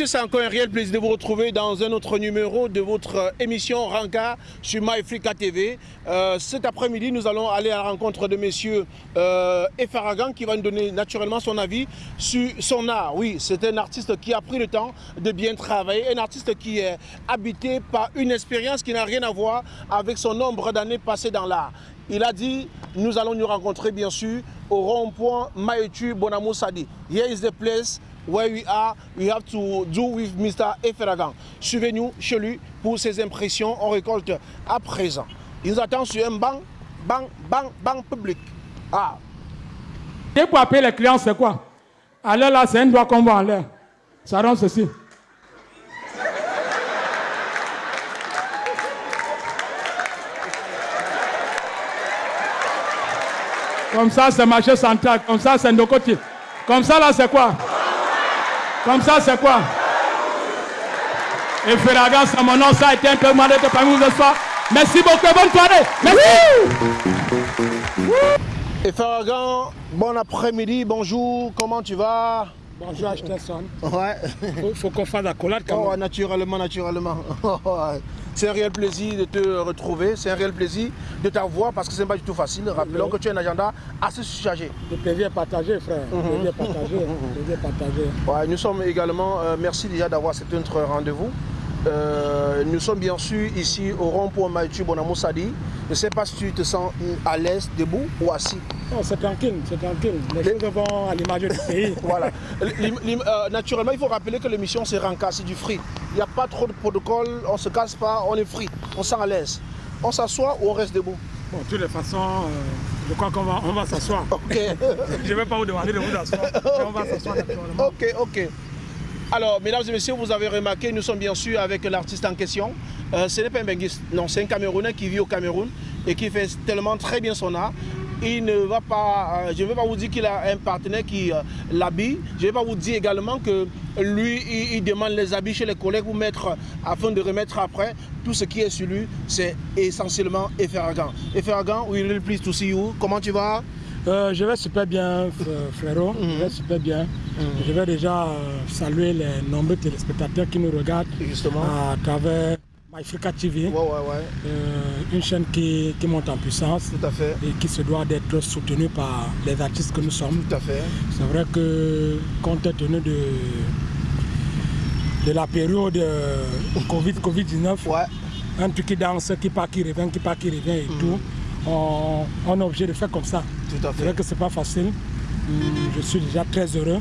Messieurs, c'est encore un réel plaisir de vous retrouver dans un autre numéro de votre émission Ranka sur MyFrica TV. Euh, cet après-midi, nous allons aller à la rencontre de monsieur euh, Efaragan qui va nous donner naturellement son avis sur son art. Oui, c'est un artiste qui a pris le temps de bien travailler, un artiste qui est habité par une expérience qui n'a rien à voir avec son nombre d'années passées dans l'art. Il a dit, nous allons nous rencontrer bien sûr au rond-point Maïtu Bonamou Sadi. Here is the place where we are, we have to do with Mr. Eferagan. Suivez-nous chez lui pour ses impressions. On récolte à présent. Il nous attend sur un banc, banc, banc, banc public. Ah. Et pour appeler les clients, c'est quoi? L'air là, c'est un doigt qu'on voit en l'air. Ça rend ceci. Comme ça, c'est marché central. Comme ça, c'est côtés. Comme ça, là, c'est quoi? Comme ça, c'est quoi? Et Ferragan, c'est mon nom. Ça a été un peu demandé de parmi vous ce soir. Merci beaucoup. Bonne soirée. Merci. Et Ferragan, bon après-midi, bonjour. Comment tu vas? Bonjour, Ashton. Ouais. Il faut, qu'on fasse la collade quand Oh, même. naturellement, naturellement. C'est un réel plaisir de te retrouver, c'est un réel plaisir de t'avoir parce que ce n'est pas du tout facile. Rappelons que tu as un agenda assez chargé. Le plaisir est partagé, frère. Le plaisir est partagé. Partagé. Ouais, nous sommes également, euh, merci déjà d'avoir cet autre rendez-vous. Euh, nous sommes bien sûr ici au rond-point Maïtu Bonamou Sadi. Je ne sais pas si tu te sens à l'aise, debout ou assis. Non, c'est tranquille, c'est tranquille. Les choses vont à l'image du pays. Voilà. Euh, naturellement, il faut rappeler que l'émission c'est c'est du free. Il n'y a pas trop de protocole, on ne se casse pas, on est free, on sent à l'aise. On s'assoit ou on reste debout? Bon, de toutes les façons, euh, je crois qu'on va, on va s'asseoir. Ok. Je ne vais pas vous demander de vous asseoir. On va s'asseoir naturellement. Ok, ok. Alors, mesdames et messieurs, vous avez remarqué, nous sommes bien sûr avec l'artiste en question. Euh, ce n'est pas un benguiste, non, c'est un Camerounais qui vit au Cameroun et qui fait tellement très bien son art. Il ne va pas, euh, je ne vais pas vous dire qu'il a un partenaire qui euh, l'habille. Je ne vais pas vous dire également que lui, il, demande les habits chez les collègues pour mettre, afin de remettre après. Tout ce qui est sur lui, c'est essentiellement Eferagan. Eferagan, we really pleased to see you. Comment tu vas? Euh, je vais super bien, fr- frérot. Je vais super bien. Je vais déjà euh, saluer les nombreux téléspectateurs qui nous regardent Justement. à travers MyFrica TV, Ouais, ouais, ouais. euh, une chaîne qui, qui monte en puissance Tout à fait. et qui se doit d'être soutenue par les artistes que nous sommes. Tout à fait. C'est vrai que compte tenu de, de la période euh, Covid, Covid-19, Ouais. un truc qui danse, qui part, qui revient, qui part, qui revient et tout, on, on est obligé de faire comme ça. Tout à C'est vrai fait. que c'est pas facile. Hum, Je suis déjà très heureux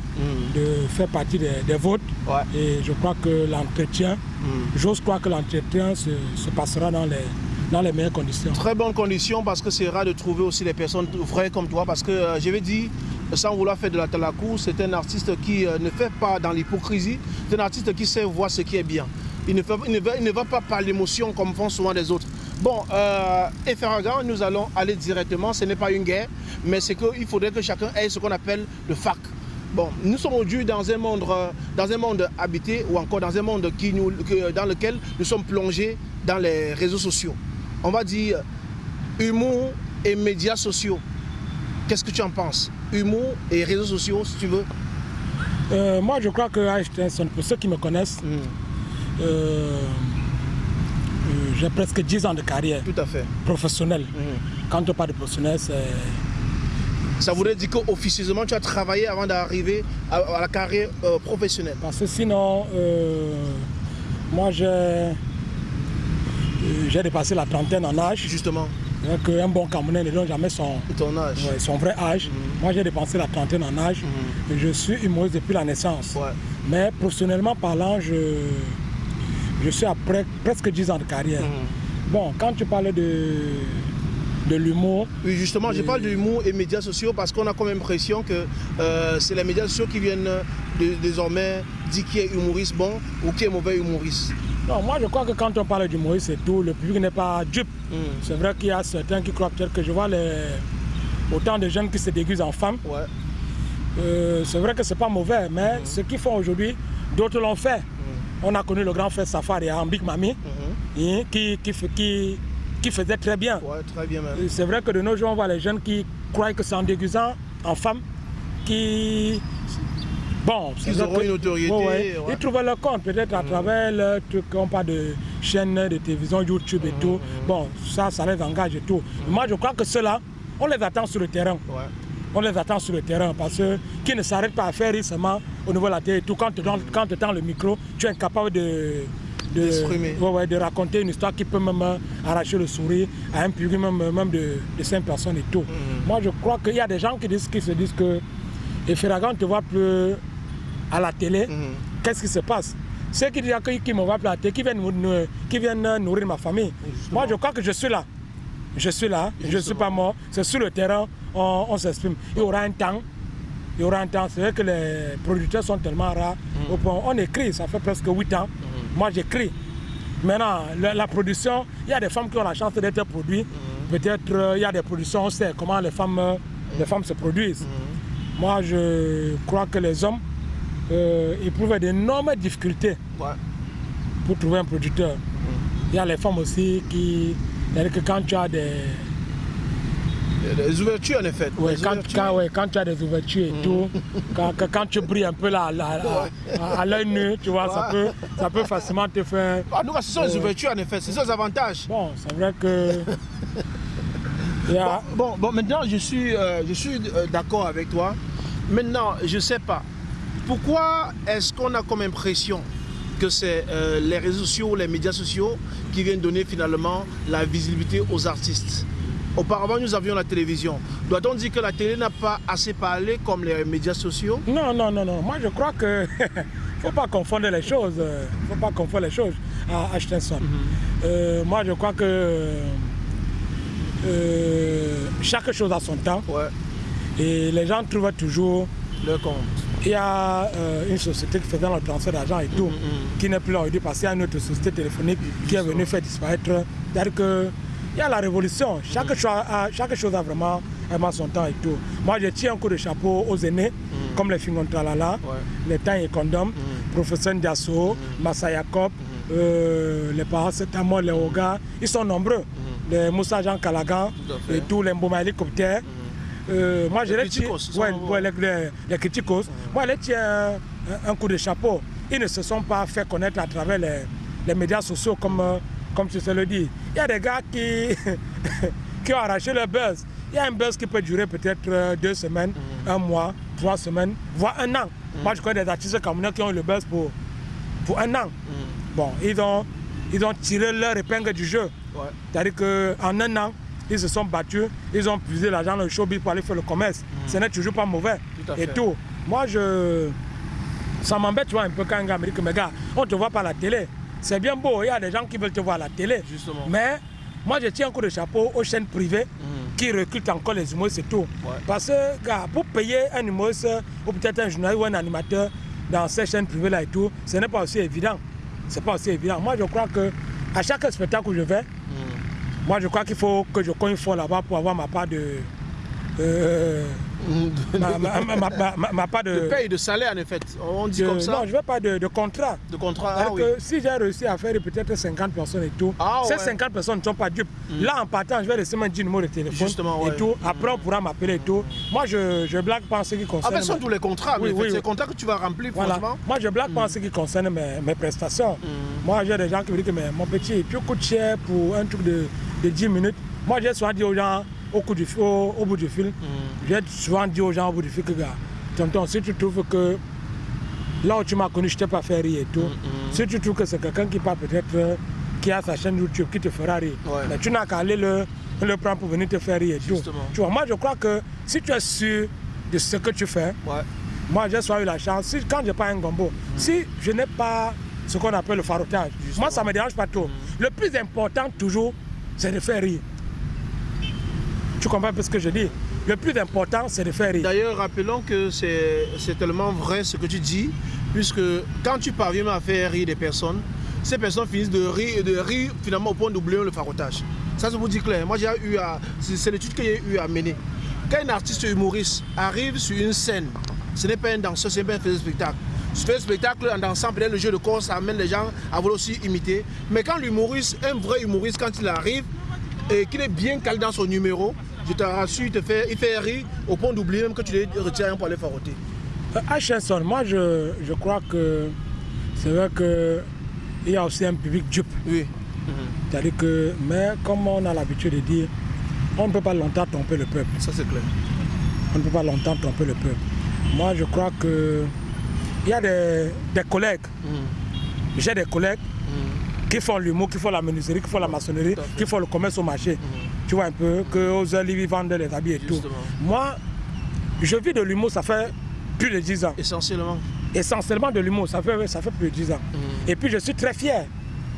de faire partie des, Ouais. et je crois que l'entretien, j'ose croire que l'entretien se, se passera dans les, dans les meilleures conditions. Très bonnes conditions parce que c'est rare de trouver aussi des personnes vraies comme toi. Parce que euh, je vais dire, sans vouloir faire de la talakou, c'est un artiste qui euh, ne fait pas dans l'hypocrisie. C'est un artiste qui sait voir ce qui est bien. Il ne, fait- il ne va, il ne va pas par l'émotion comme font souvent les autres. Bon, euh, nous allons aller directement. Ce n'est pas une guerre, mais c'est qu'il faudrait que chacun ait ce qu'on appelle le fac. Bon, nous sommes aujourd'hui dans un monde, euh, dans un monde habité ou encore dans un monde qui nous, que- dans lequel nous sommes plongés dans les réseaux sociaux. On va dire humour et médias sociaux. Qu'est-ce que tu en penses? Humour et réseaux sociaux, si tu veux. Euh, moi, je crois que Einstein, pour ceux qui me connaissent, euh, euh, j'ai presque 10 ans de carrière Tout à fait. professionnelle. Quand on parle de professionnel, c'est Ça voudrait dire qu'officieusement, tu as travaillé avant d'arriver à, à la carrière euh, professionnelle. Parce que sinon, euh, moi j'ai euh, j'ai dépassé la trentaine en âge. Justement, Donc un bon Camerounais ne donne jamais son, ton âge. ouais, son vrai âge. Moi j'ai dépassé la trentaine en âge. Et je suis humoriste depuis la naissance. Ouais. Mais professionnellement parlant, je, je suis après presque 10 ans de carrière. Bon, quand tu parles de, de l'humour, Oui, justement, je parle de l'humour et médias sociaux parce qu'on a comme impression que euh, c'est les médias sociaux qui viennent de- désormais dire qui est humoriste bon ou qui est mauvais humoriste. non, moi je crois que quand on parle d'humoriste, c'est tout. Le public n'est pas dupe. C'est vrai qu'il y a certains qui croient peut-être que je vois les, autant de jeunes qui se déguisent en femmes. Ouais. Euh, c'est vrai que c'est pas mauvais, mais ce qu'ils font aujourd'hui, d'autres l'ont fait. On a connu le grand frère Safari à Big Mami, hein, qui, qui, qui, qui faisait très bien. Ouais, très bien C'est vrai que de nos jours, on voit les jeunes qui croient que c'est en déguisant en femme qui Bon, ils auront une autorité. Ouais, ouais. Ils trouvent leur compte, peut-être à mmh. travers le truc, on parle de chaînes de télévision, YouTube et mmh. tout. Bon, ça, ça les engage et tout. Moi, je crois que ceux-là, on les attend sur le terrain. On les attend sur le terrain parce que qui ne s'arrête pas à faire seulement au niveau de la télé et tout. Quand tu quand tends le micro, tu es incapable de, de, ouais, ouais, de raconter une histoire qui peut même arracher le sourire à un public même, même de, de 5 personnes et tout. Moi, je crois qu'il y a des gens qui, disent, qui se disent que et Ferragan te voit plus à la télé, mhm. qu'est-ce qui se passe? Ceux qui disent qui me voient plus à la télé, qui viennent, qui viennent nourrir ma famille. Moi, je crois que je suis là. Je suis là, je ne suis pas mort. C'est sur le terrain, on, s'exprime. Il y aura un temps. Il y aura un temps. C'est vrai que les producteurs sont tellement rares. Mhm. On écrit, ça fait presque 8 ans. Mhm. Moi, j'écris. Maintenant, la, production, il y a des femmes qui ont la chance d'être produites. Peut-être euh, il y a des productions, on sait comment les femmes, les femmes se produisent. Moi, je crois que les hommes euh, éprouvent d'énormes difficultés pour trouver un producteur. Il y a les femmes aussi qui... C'est-à-dire que quand tu as des... Des ouvertures en effet. Oui, quand, quand, tu as des ouvertures et tout, quand, quand, tu brilles un peu là, à, l'œil nu, tu vois, ça, peut, ça peut facilement te faire... Ah, nous, ce sont les euh, ouvertures en effet, c'est ça les avantages. Bon, c'est vrai que... bon, bon, maintenant je suis, euh, je suis d'accord avec toi. Maintenant, je ne sais pas, pourquoi est-ce qu'on a comme impression que c'est euh, les réseaux sociaux, les médias sociaux qui viennent donner finalement la visibilité aux artistes? Auparavant, nous avions la télévision. Doit-on dire que la télé n'a pas assez parlé comme les médias sociaux? Non, non, non, non. Moi, je crois que ne faut pas confondre les choses. faut pas confondre les choses à Ashtenson. Mhm. Euh, moi, je crois que euh, chaque chose a son temps. Ouais. Et les gens trouvent toujours le compte. Il y a euh, une société qui faisait le transfert d'argent et tout, mm, mm. qui n'est plus là aujourd'hui parce qu'il y a une autre société téléphonique qui est venue faire disparaître. C'est-à-dire qu'il y a la révolution. Chaque, mm. chose a, chaque chose a vraiment, vraiment, son temps et tout. Moi, je tiens un coup de chapeau aux aînés, comme les Fingontralala, ouais. les Temps et Condom, professeur Ndiasso, Massa Yacob, euh, les parents Setamo, les Oga. Ils sont nombreux. Les Moussa Jean Calagan et tous les Mboma hélicoptères. Euh, moi, je les tiens, ouais, les, les, les criticos, moi, je les tiens un, coup de chapeau. Ils ne se sont pas fait connaître à travers les, les médias sociaux, comme, euh, comme tu sais le dire. Il y a des gars qui, qui ont arraché le buzz. Il y a un buzz qui peut durer peut-être euh, deux semaines, mm. un mois, trois semaines, voire un an. Mm. Moi, je connais des artistes camerounais qui ont eu le buzz pour, pour un an. Mm. Bon, ils ont, ils ont tiré leur épingle du jeu. Ouais. C'est-à-dire qu'en un an, ils se sont battus, ils ont puisé l'argent dans le showbiz pour aller faire le commerce. Ce n'est toujours pas mauvais. et tout. Moi, je... ça m'embête, tu vois, un peu quand un gars me dit que, mais gars, on ne te voit pas à la télé. C'est bien beau, il y a des gens qui veulent te voir à la télé. Justement. Mais moi, je tiens un coup de chapeau aux chaînes privées mm. qui recrutent encore les humoristes et tout. Parce que, gars, pour payer un humoriste ou peut-être un journaliste ou un animateur dans ces chaînes privées-là et tout, ce n'est pas aussi évident. C'est pas aussi évident. Moi, je crois que à chaque spectacle où je vais, moi, je crois qu'il faut que je cogne fort là-bas pour avoir ma part de... Euh, ma, de... de paye, de salaire en effet, on dit comme ça Non, je ne veux pas de, de, contrat. De contrat, ah, oui. que Si j'ai réussi à faire peut-être 50 personnes et tout, ah, ces 50 personnes ne sont pas dupes. Mm. Là, en partant, je vais laisser mon numéro de téléphone Justement, et tout. Après, on pourra m'appeler et tout. Moi, je, je blague pas en ce qui concerne... Ah, ben, tous les contrats, oui, oui, c'est les contrats que tu vas remplir, franchement. Moi, je blague pas en mm. ce qui concerne mes, mes prestations. Mm. Moi, j'ai des gens qui me disent que mais, mon petit, tu coûtes cher pour un truc de de 10 minutes. Moi, j'ai souvent dit aux gens au, coup du, au, bout du fil, mm. j'ai souvent dit aux gens au bout du fil que, gars, tonton, si tu trouves que là où tu m'as connu, je t'ai pas fait rire et tout, mm, mm. si tu trouves que c'est quelqu'un qui parle peut-être, qui a sa chaîne YouTube, qui te fera rire, mais tu n'as qu'à aller le, le prendre pour venir te faire rire et tout. Tu vois, moi, je crois que si tu es sûr de ce que tu fais, moi, j'ai soit eu la chance, si, quand je pas un gombo, si je n'ai pas ce qu'on appelle le farotage, moi, ça ne me dérange pas trop. Le plus important, toujours, c'est de faire rire. Tu comprends un peu ce que je dis? Le plus important, c'est de faire rire. D'ailleurs, rappelons que c'est tellement vrai ce que tu dis, puisque quand tu parviens à faire rire des personnes, ces personnes finissent de rire, de rire finalement au point d'oublier le farotage. Ça, je vous dis clair. Moi, j'ai eu à... C'est l'étude que j'ai eu à mener. Quand un artiste humoriste arrive sur une scène, ce n'est pas un danseur, ce n'est pas un spectacle. Ce fait spectacle en dansant, peut-être le jeu de corps, ça amène les gens à vouloir aussi imiter. Mais quand l'humoriste, un vrai humoriste, quand il arrive, et qu'il est bien calé dans son numéro, je te rassure, il, te fait, il fait rire au point d'oublier même que tu les retires pour aller faroter. Hutchinson, moi je, je crois que c'est vrai qu'il y a aussi un public dupe. Oui. C'est-à-dire que, mais comme on a l'habitude de dire, on ne peut pas longtemps tromper le peuple. Ça c'est clair. On ne peut pas longtemps tromper le peuple. Moi je crois que il y a des, des collègues, j'ai des collègues qui font l'humour, qui font la menuiserie, qui font la maçonnerie, qui font le commerce au marché. Tu vois un peu, que aux heures ils vendent les habits et tout. Moi, je vis de l'humour, ça fait plus de 10 ans. Essentiellement. Essentiellement de l'humour, ça fait, ça fait plus de 10 ans. Et puis je suis très fier.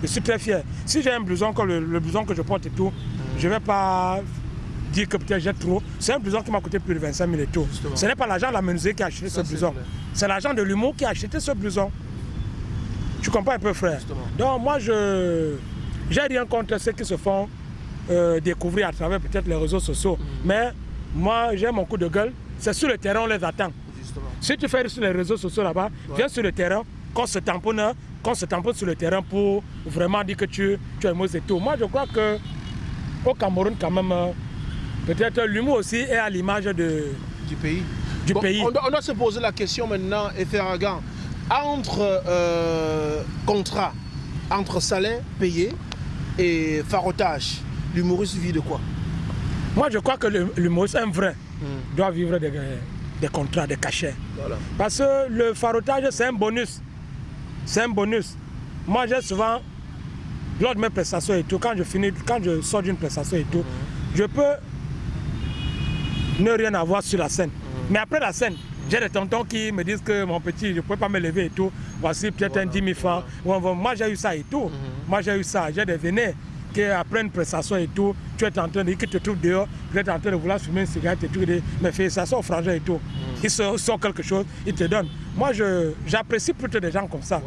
Je suis très fier. Si j'ai un blouson comme le, le blouson que je porte et tout, je ne vais pas dire que peut-être j'ai trop. C'est un blouson qui m'a coûté plus de 25 000 et tout. Justement. Ce n'est pas l'argent de la menuiserie qui a acheté Ça, ce blouson. C'est l'argent de l'humour qui a acheté ce blouson. Tu comprends un peu, frère Justement. Donc moi, je j'ai rien contre ceux qui se font euh, découvrir à travers peut-être les réseaux sociaux. Mm. Mais moi, j'ai mon coup de gueule. C'est sur le terrain, on les attend. Justement. Si tu fais sur les réseaux sociaux là-bas, viens sur le terrain, qu'on se tamponne, qu'on se tamponne sur le terrain pour vraiment dire que tu, tu es mauvais et tout. Moi, je crois que au Cameroun, quand même, peut-être l'humour aussi est à l'image de, Du pays. du Bon, pays. On doit, on doit se poser la question maintenant, Eferagan, entre euh, contrat, entre salaire payé et farotage, l'humoriste vit de quoi? Moi, je crois que l'humoriste, un vrai, doit vivre des, des contrats, des cachets. Voilà. Parce que le farotage, c'est un bonus. C'est un bonus. Moi, j'ai souvent, lors de mes prestations et tout, quand je finis, quand je sors d'une prestation et tout, je peux ne rien avoir sur la scène. Mais après la scène, j'ai des tontons qui me disent que mon petit, je ne peux pas me lever et tout. Voici peut-être un 10 000 francs. Moi, j'ai eu ça et tout. Moi, j'ai eu ça. J'ai des vénés qui, après une prestation et tout, tu es en train de qu'ils te trouvent dehors, tu es en train de vouloir fumer une cigarette et tout. Mais mes félicitations aux frangins et tout. Ils sortent sort quelque chose, ils te donnent. Moi, j'apprécie plutôt des gens comme ça.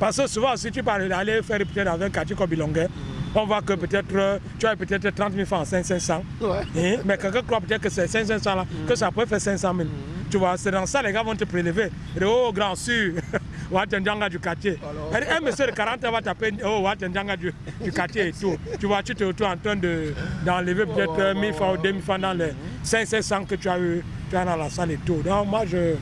Parce que souvent, si tu parles d'aller faire peut-être dans un quartier comme Bilonguet, on voit que peut-être euh, tu as peut-être 30 000 francs en 500. Ouais. Hein, Mais quelqu'un croit peut-être que c'est 500 là, que ça peut faire 500 000. Tu vois, c'est dans ça les gars vont te prélever. Et, oh, grand sûr, Watendjanga du quartier. Alors. Un monsieur de 40 ans va t'appeler, oh, Watendjanga du, du quartier et tout. Tu vois, tu te retrouves en train de- d'enlever peut-être ouais, euh, 1000 ouais, francs ou ouais. 2000 francs dans les 500 que tu as eu tu as dans la salle et tout. Donc, moi, je,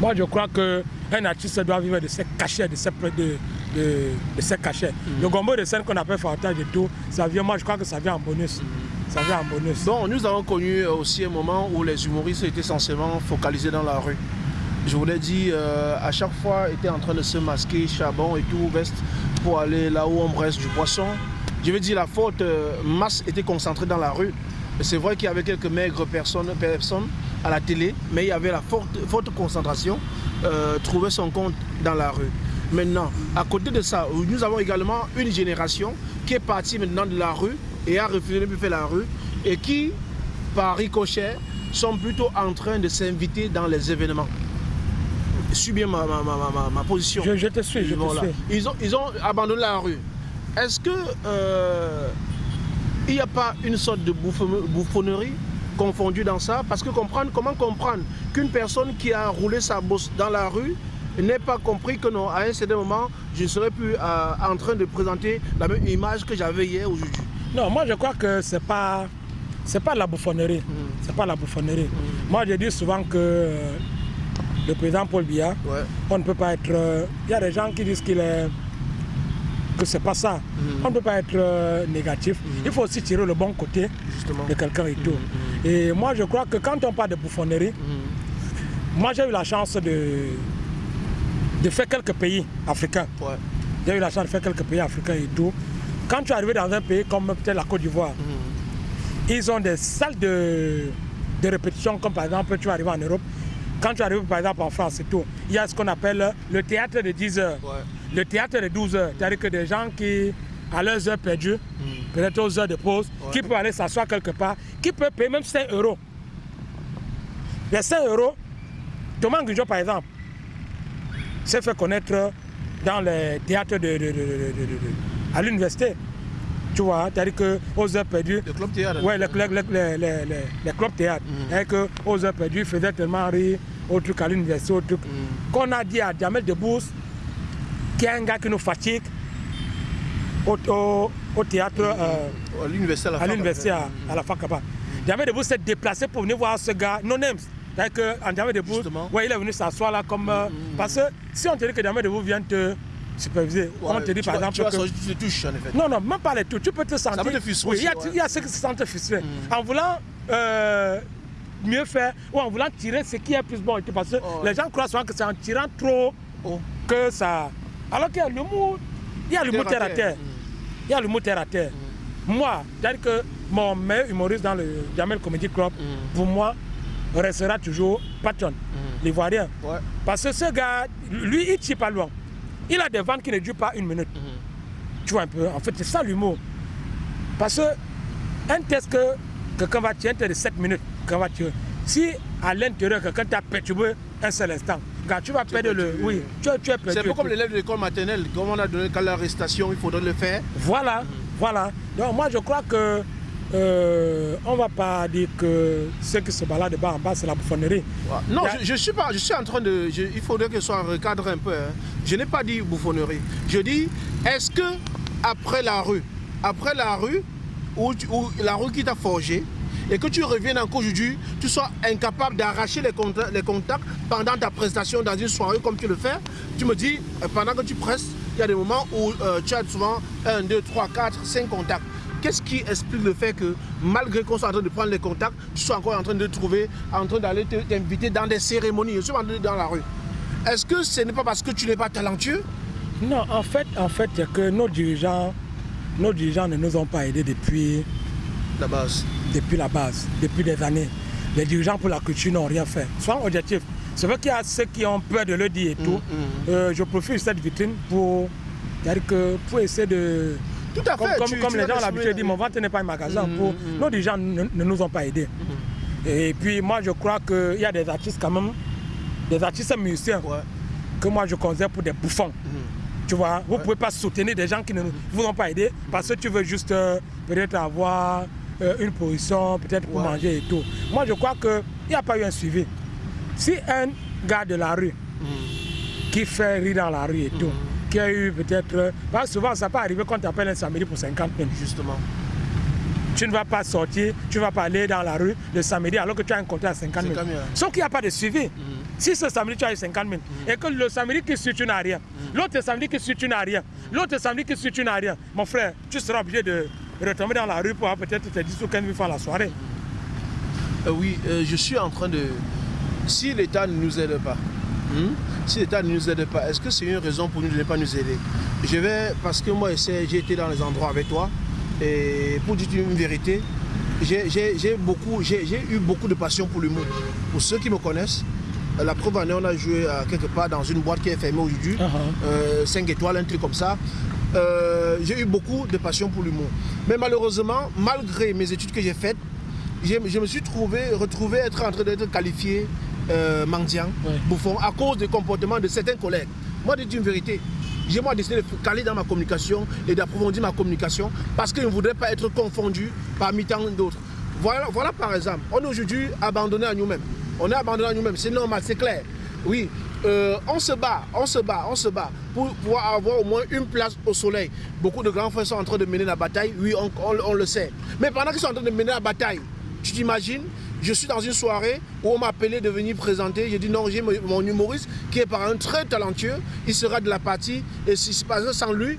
moi, je crois qu'un artiste doit vivre de ses cachets, de ses, de, de, de ses cachets. Le gombo de scène qu'on appelle fartage et tout, ça vient, moi, je crois que ça vient en bonus. Ça vient en bonus. Bon, nous avons connu euh, aussi un moment où les humoristes étaient essentiellement focalisés dans la rue. Je vous l'ai dit, euh, à chaque fois, étaient en train de se masquer, charbon et tout, veste, pour aller là où on presse du poisson. Je veux dire, la faute euh, masse était concentrée dans la rue. C'est vrai qu'il y avait quelques maigres personnes, à la télé, mais il y avait la forte, forte concentration, euh, trouver son compte dans la rue. Maintenant, à côté de ça, nous avons également une génération qui est partie maintenant de la rue et a refusé de plus faire la rue et qui, par ricochet, sont plutôt en train de s'inviter dans les événements. Suis bien ma, ma, ma, ma- ma position. Je, je te suis, je Voilà. te suis. Ils, ont, ils ont abandonné la rue. Est-ce que euh, il n'y a pas une sorte de bouffon- bouffonnerie confondue dans ça? Parce que comprendre, comment comprendre qu'une personne qui a roulé sa bosse dans la rue n'ait pas compris que non, à un certain moment, je ne serais plus euh, en train de présenter la même image que j'avais hier aujourd'hui? Non, moi je crois que c'est pas c'est pas la bouffonnerie. C'est pas la bouffonnerie. Moi je dis souvent que euh, le président Paul Biya, Ouais. on ne peut pas être. euh, Il y a des gens qui disent qu'il est que c'est pas ça. On ne peut pas être euh, négatif. Il faut aussi tirer le bon côté Justement. de quelqu'un et tout. Et moi je crois que quand on parle de bouffonnerie, moi j'ai eu la chance de de faire quelques pays africains. Ouais. J'ai eu la chance de faire quelques pays africains et tout. Quand tu es arrivé dans un pays comme peut-être la Côte d'Ivoire, ils ont des salles de, de répétition, comme par exemple, tu es arrivé en Europe. Quand tu arrives par exemple en France et tout, il y a ce qu'on appelle le théâtre de 10 heures, Ouais. le théâtre de 12 heures. C'est-à-dire que des gens qui, à leurs heures perdues, peut-être aux heures de pause, qui peuvent aller s'asseoir quelque part, qui peuvent payer même 5 euros. Les 5 euros, Thomas Ngujo par exemple, s'est fait connaître dans les théâtres de- à l'université. Tu vois, c'est-à-dire qu'aux heures perdues, Le club théâtre. Ouais, les, les, les, les, clubs théâtre. Et que aux heures perdues, ils faisaient tellement rire au truc à l'université, au truc. Qu'on a dit à Jamel Debbouze, qui est un gars qui nous fatigue au, au, au théâtre, euh, À l'université à la à fac. l'université à, à la. Jamel s'est déplacé pour venir voir ce gars, non names. C'est-à-dire qu'en Diamé Debout, ouais, il est venu s'asseoir là comme. euh, Parce que si on te dit que Diamé Debout vient te superviser, on te dit par vas- exemple. Tu que- tu te touches en effet. non, non, même pas les tout. Tu peux te sentir. peut te frustrer Oui, il y, a- aussi, ouais. il y a ceux qui se sentent frustrés. En voulant euh, mieux faire ou en voulant tirer ce qui est plus bon. Parce que Oh. les gens croient souvent que c'est en tirant trop Oh. que ça. Alors qu'il y a l'humour, il y a l'humour Terre terre à terre. terre. Il y a l'humour terre à terre. Moi, c'est-à-dire que mon meilleur humoriste dans le Jamel Comedy Club, pour moi, restera toujours Patton, l'Ivoirien. Ouais. Parce que ce gars, lui, il tire pas loin. Il a des ventes qui ne durent pas une minute. Tu vois un peu, en fait, c'est ça l'humour. Parce que un test que quelqu'un va tirer, un test de 7 minutes, quelqu'un va tirer. Si à l'intérieur, quelqu'un t'a perturbé un seul instant, tu vas perdre le. perturbé. Oui, tu, es- tu es perdu. C'est un peu comme l'élève de l'école maternelle. Comme on a donné qu'à l'arrestation, il faudrait le faire. Voilà, voilà. Donc moi je crois que euh, on va pas dire que ceux qui se baladent de bas en bas c'est la bouffonnerie. Non, a- je, je suis pas, je suis en train de. je- il faudrait que ce soit recadré un peu. hein. Je n'ai pas dit bouffonnerie. Je dis, est-ce que après la rue, après la rue, où, tu- où la rue qui t'a forgé, et que tu reviennes encore aujourd'hui, tu sois incapable d'arracher les contacts pendant ta prestation dans une soirée comme tu le fais, tu me dis, euh, pendant que tu presses, il y a des moments où euh, tu as souvent 1, 2, 3, 4, 5 contacts. Qu'est-ce qui explique le fait que malgré qu'on soit en train de prendre les contacts, tu sois encore en train de trouver, en train d'aller te- t'inviter dans des cérémonies, je suis en train de- dans la rue. Est-ce que ce n'est pas parce que tu n'es pas talentueux? Non, en fait, en fait, c'est que nos dirigeants, nos dirigeants ne nous ont pas aidés depuis, La base. depuis la base, depuis des années. Les dirigeants pour la culture n'ont rien fait. Soyons objectifs. C'est vrai qu'il y a ceux qui ont peur de le dire et tout. Euh, je profite de cette vitrine pour, que pour essayer de. Tout à Comme, fait. comme, tu- comme tu les gens l'habitude dire, mon ventre n'est pas un magasin. Mm, pour, mm, mm. Nos dirigeants ne, ne nous ont pas aidés. Et puis moi, je crois qu'il y a des artistes quand même, des artistes musiciens, Ouais. que moi je considère pour des bouffons. Tu vois, vous ne pouvez pas soutenir des gens qui ne vous ont pas aidé parce que tu veux juste euh, peut-être avoir euh, une position, peut-être pour Ouais. manger et tout. Moi, je crois qu'il n'y a pas eu un suivi. Si un gars de la rue qui fait rire dans la rue et tout, qui a eu peut-être. Parce que souvent, ça peut arriver quand tu appelles un samedi pour 50 000. Justement. Tu ne vas pas sortir, tu ne vas pas aller dans la rue le samedi alors que tu as un contrat à 50 000. 50 000. Sauf qu'il n'y a pas de suivi. Si ce samedi tu as eu 50 000 et que le samedi qui suit tu n'as rien, l'autre samedi qui suit tu n'as rien, l'autre samedi qui suit tu n'as rien, mon frère, tu seras obligé de retomber dans la rue pour avoir peut-être tes 10 ou 15 000 francs la soirée. Euh, oui, euh, je suis en train de. Si l'État ne nous aide pas, hmm, si l'État ne nous aide pas, est-ce que c'est une raison pour nous de ne pas nous aider? Je vais, parce que moi, j'ai été dans les endroits avec toi, et pour dire une vérité, j'ai- eu beaucoup de passion pour l'humour. Pour ceux qui me connaissent, euh, la preuve en est, on a joué euh, quelque part dans une boîte qui est fermée aujourd'hui, Uh-huh. 5 étoiles, un truc comme ça. Euh, j'ai eu beaucoup de passion pour l'humour. Mais malheureusement, malgré mes études que j'ai faites, je, je me suis trouvé, retrouvé être en train d'être qualifié euh, mendiant, Ouais. bouffon, à cause des comportements de certains collègues. Moi, je dis une vérité. J'ai moi décidé de caler dans ma communication et d'approfondir ma communication parce que je ne voudrais pas être confondu parmi tant d'autres. Voilà, voilà par exemple, on est aujourd'hui abandonné à nous-mêmes. On est abandonné à nous-mêmes, c'est normal, c'est clair. Oui, euh, on se bat, on se bat, on se bat pour pouvoir avoir au moins une place au soleil. Beaucoup de grands frères sont en train de mener la bataille, oui, on, on- on le sait. Mais pendant qu'ils sont en train de mener la bataille, tu t'imagines, je suis dans une soirée où on m'a appelé de venir présenter. J'ai dit non, j'ai mon humoriste qui est par un très talentueux, il sera de la partie. Et si par exemple sans lui,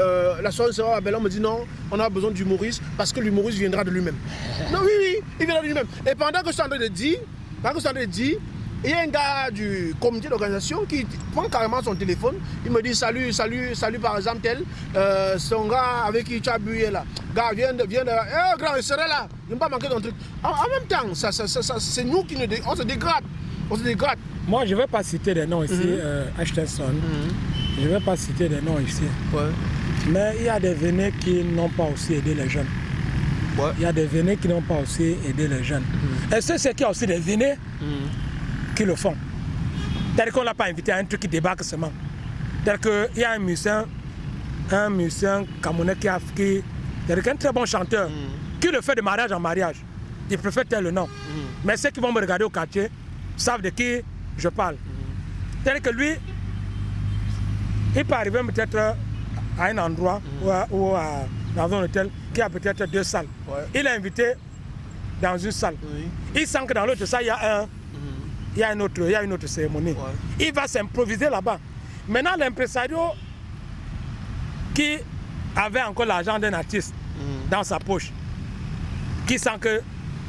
euh, la soirée sera belle. On me dit non, on a besoin d'humoriste parce que l'humoriste viendra de lui-même. non, oui, oui, il viendra de lui-même. Et pendant que je suis en train de dire, pendant que je suis en train de dire, il y a un gars du comité d'organisation qui prend carrément son téléphone. Il me dit salut, salut, salut par exemple tel. Euh, son gars avec qui tu as bu là. Gars, viens de. Viens de eh, grand, il serait là. Je ne pas manquer ton truc. En, en même temps, ça, ça, ça, c'est nous qui nous dé- on se dégrade. On se dégrade. Moi, je ne vais pas citer des noms ici, euh, Ashtenson. Je ne vais pas citer des noms ici. Ouais. Mais il y a des vénés qui n'ont pas aussi aidé les jeunes. Ouais. Il y a des vénés qui n'ont pas aussi aidé les jeunes. Est-ce que c'est qu'il y a aussi des vénés qui le font C'est-à-dire qu'on ne l'a pas invité à un truc qui débarque seulement. C'est-à-dire qu'il y a un musicien, un musicien camerounais qui a qui, c'est-à-dire qu'un très bon chanteur, qui le fait de mariage en mariage. Il préfère tel le nom. Mais ceux qui vont me regarder au quartier savent de qui je parle. C'est-à-dire que lui, il peut arriver peut-être à un endroit ou, à- ou à- dans un hôtel qui a peut-être deux salles. Ouais. Il est invité dans une salle. Oui. Il sent que dans l'autre salle, il y a un il y a une autre, il y a une autre cérémonie. Il va s'improviser là-bas. Maintenant, l'impresario qui avait encore l'argent d'un artiste mm. dans sa poche, qui sent que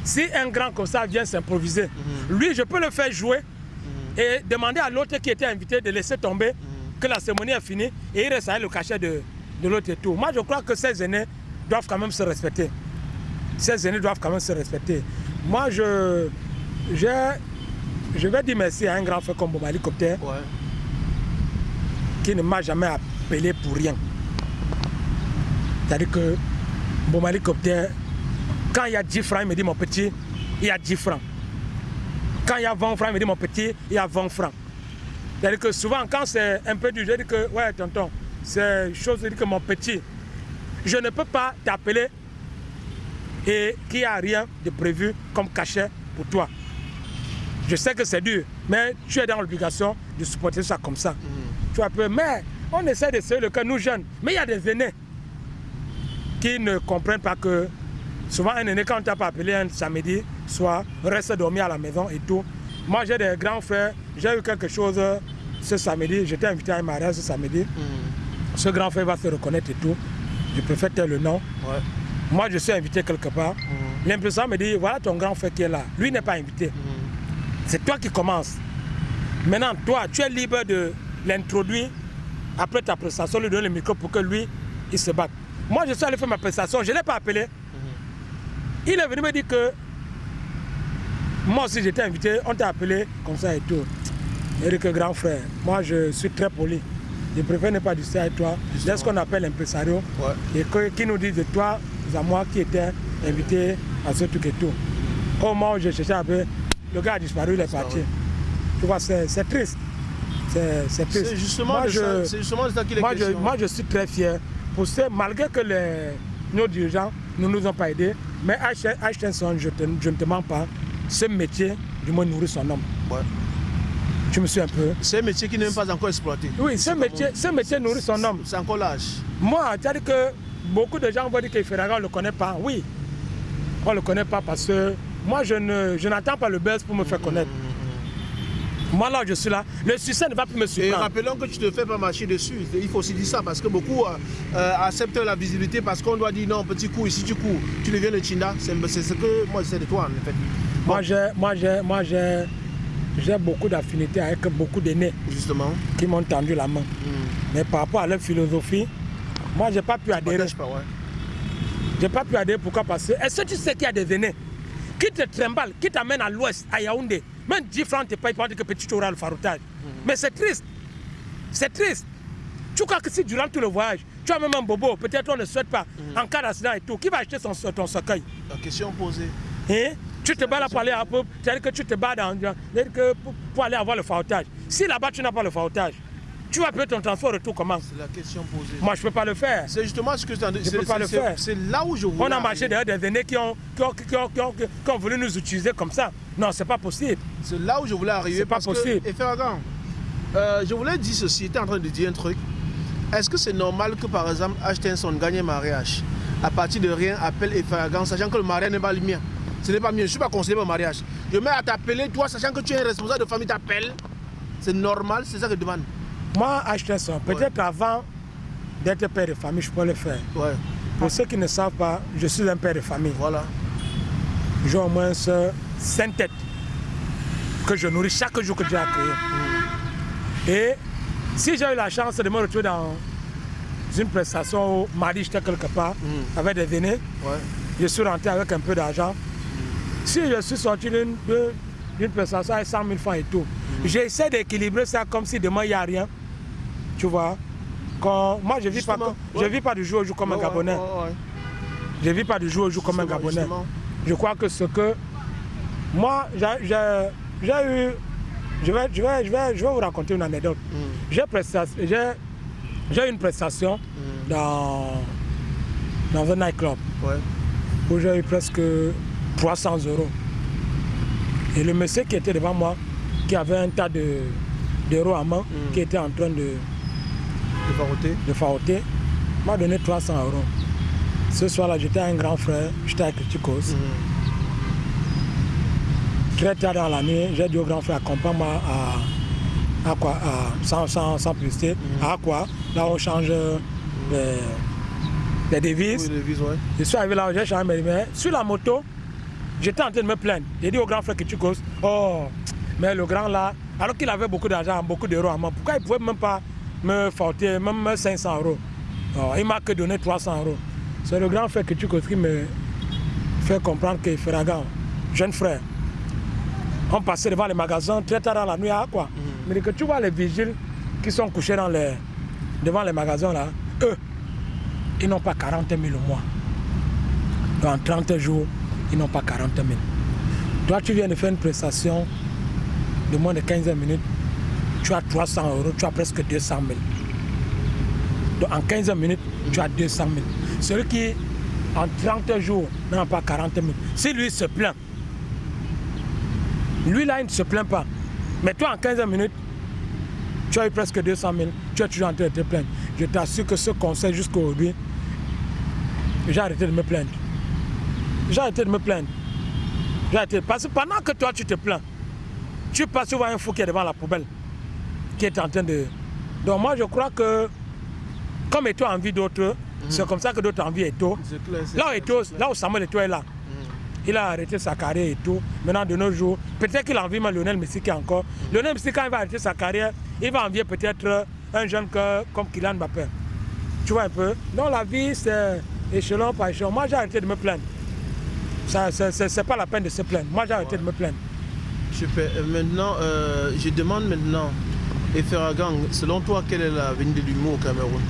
si un grand comme ça vient s'improviser, mm. lui, je peux le faire jouer mm. et demander à l'autre qui était invité de laisser tomber que la cérémonie est finie et il reste le cachet de, de l'autre et tout. Moi, je crois que ces aînés doivent quand même se respecter. Ces aînés doivent quand même se respecter. Moi, je, je, je vais dire merci à un grand frère comme Bob Helicopter qui ne m'a jamais appelé pour rien. C'est-à-dire que Bob Helicopter, quand il y a 10 francs, il me dit mon petit, il y a 10 francs. Quand il y a 20 francs, il me dit mon petit, il y a 20 francs. C'est-à-dire que souvent, quand c'est un peu dur, je dis que, ouais, tonton, c'est chose, je dis que mon petit, je ne peux pas t'appeler et qu'il n'y a rien de prévu comme cachet pour toi. Je sais que c'est dur, mais tu es dans l'obligation de supporter ça comme ça. Mm. Tu vois, mais on essaie de le cas, nous jeunes. Mais il y a des aînés qui ne comprennent pas que souvent un aîné, quand on t'a pas appelé un samedi soir, reste dormir à la maison et tout. Moi, j'ai des grands frères, j'ai eu quelque chose ce samedi, j'étais invité à un mariage ce samedi. Mm. Ce grand frère va se reconnaître et tout. Je préfère taire le nom. Moi, je suis invité quelque part. Mmh. L'impression me dit, voilà ton grand frère qui est là. Lui n'est pas invité. Mm. C'est toi qui commences. Maintenant, toi, tu es libre de l'introduire après ta prestation, lui donner le micro pour que lui, il se batte. Moi, je suis allé faire ma prestation, je ne l'ai pas appelé. Mm-hmm. Il est venu me dire que moi aussi j'étais invité, on t'a appelé comme ça et tout. Eric, grand frère, moi je suis très poli. Je préfère ne pas discuter avec toi. C'est ce qu'on appelle l'impresario. Et qui nous dit de toi à moi qui était invité à ce truc et tout. Au moment où je cherchais un peu, le gars a disparu, il est parti. Tu vois, c'est triste. C'est triste. C'est justement, moi, je, justement ça qu'il est moi, je, moi, je suis très fier. Pour ce, malgré que les, nos dirigeants ne nous ont pas aidés, mais Ashtenson, je, je ne te mens pas, ce métier, du moins, nourrit son homme. Ouais. Tu me suis un peu. C'est un métier qui n'est même pas encore exploité. Oui, ce métier, ce métier nourrit son homme. C'est encore l'âge. Moi, c'est-à-dire que beaucoup de gens vont dire que Ferrari, on ne le connaît pas. Oui, on ne le connaît pas parce que moi, je n'attends je pas le buzz pour me faire connaître. Moi, là, je suis là. Le succès ne va plus me suivre. Et rappelons que tu ne te fais pas marcher dessus. Il faut aussi dire ça parce que beaucoup euh, euh, acceptent la visibilité parce qu'on doit dire non, petit coup, ici tu cours, tu deviens le Chinda. C'est ce que moi, je sais de toi, en fait. Moi, j'ai, moi, j'ai, moi, j'ai, j'ai beaucoup d'affinités avec beaucoup d'aînés. Justement. Qui m'ont tendu la main. Hmm. Mais par rapport à leur philosophie, moi, je n'ai pas pu adhérer. Je n'ai pas pu adhérer. Pourquoi? Parce que, est-ce que tu sais qu'il y a des aînés? Qui te trimballent, qui t'amènent à l'ouest, à Yaoundé Même 10 francs, tu payes pas que petit auras le faroutage. Hmm. Mais c'est triste. C'est triste. Tu crois que si durant tout le voyage, tu as même un bobo, peut-être on ne souhaite pas, hmm. en cas d'accident et tout, qui va acheter son, ton cercueil? La question posée. Hein? Tu te bats là pour aller à peu, c'est-à-dire que tu te bats dans, pour, pour, aller avoir le faroutage. Si là-bas tu n'as pas le faroutage, tu vas payer ton transport retour comment C'est la question posée. Moi je ne peux pas le faire. C'est justement ce que je ne peux pas le faire. C'est là où je voulais On a marché derrière des aînés qui ont, qui, ont, qui, ont, qui, ont, voulu nous utiliser comme ça. Non, c'est pas possible. C'est là où je voulais arriver. C'est pas possible. Que, et Ferragan, euh, je voulais dire ceci, tu es en train de dire un truc. Est-ce que c'est normal que par exemple Ashtenson gagne un mariage? À partir de rien, appelle Efaragan, sachant que le mariage n'est pas le mien ce n'est pas mieux. Je ne suis pas conseillé pour le mariage. Je mets à t'appeler, toi, sachant que tu es un responsable de famille, t'appelles. C'est normal, c'est ça que je demande. Moi, acheter ça, peut-être avant d'être père de famille, je peux le faire. Ouais. Pour ceux qui ne savent pas, je suis un père de famille. Voilà. J'ai au moins cinq têtes que je nourris chaque jour que j'ai à créer. Et si j'ai eu la chance de me retrouver dans une prestation où mardi j'étais quelque part mm. avec des aînés, je suis rentré avec un peu d'argent. Si je suis sorti d'une prestation avec 100 000 francs et tout, mm. j'essaie d'équilibrer ça comme si demain il n'y a rien. Tu vois Quand, Moi, je ne vis, pas, je vis pas du jour au jour comme un Gabonais. je ne vis pas du jour au jour comme un Gabonais. Je crois que ce que... Moi, j'ai eu... Je vais, je, vais, je, vais, je vais vous raconter une anecdote. Mm. J'ai eu une prestation mm. dans, dans un nightclub où j'ai eu presque 300 euros. Et le monsieur qui était devant moi, qui avait un tas d'euros à main, mm. qui était en train de, de faroter, m'a donné 300 euros. Ce soir-là, j'étais un grand frère, j'étais à Criticos. Mm. Très tard dans la nuit, j'ai dit au grand frère, accompagne-moi à, à quoi à, Sans, sans, sans publicité, Mhm. à quoi? Là, on change les, les devises. Oui, vis, ouais. Je suis arrivé là, j'ai changé mes Sur la moto, j'étais en train de me plaindre. J'ai dit au grand frère que tu causes. Oh, mais le grand là, alors qu'il avait beaucoup d'argent, beaucoup d'euros à moi, pourquoi il ne pouvait même pas me faulter, même 500 euros Il m'a que donné 300 euros. C'est le grand frère que tu qui me fait comprendre que Ferragan, jeune frère, on passait devant les magasins très tard dans la nuit à quoi Mais que tu vois les vigiles qui sont couchés dans les, devant les magasins là, eux, ils n'ont pas 40 000 au mois. Dans 30 jours, ils n'ont pas 40 000. Toi, tu viens de faire une prestation de moins de 15 minutes, tu as 300 euros, tu as presque 200 000. Donc en 15 minutes, tu as 200 000. Celui qui, en 30 jours, n'a pas 40 000, si lui se plaint, lui là, il ne se plaint pas. Mais toi, en 15 minutes, tu as eu presque 200 000, tu es toujours en train de te plaindre. Je t'assure que ce conseil jusqu'à aujourd'hui, j'ai arrêté de me plaindre. J'ai arrêté de me plaindre. J'ai arrêté. Parce que pendant que toi, tu te plains, tu passes souvent un fou qui est devant la poubelle, qui est en train de... Donc moi, je crois que, comme Eto a envie d'autres, c'est comme ça que d'autres ont envie Eto. Là où, Eto, là où Samuel Eto est là, il a arrêté sa carrière et tout. Maintenant, de nos jours, peut-être qu'il a envie même Lionel Messi qui est encore. Lionel Messi, quand il va arrêter sa carrière, il va envier peut-être un jeune que, comme Kylian Mbappé. Tu vois un peu? Donc la vie, c'est échelon par échelon. Moi, j'ai arrêté de me plaindre. C'est- pas la peine de se plaindre. Moi, j'ai arrêté de me plaindre. Super. Maintenant, euh, je demande maintenant, et Ferragang, selon toi, quelle est l'avenir de l'humour au Cameroun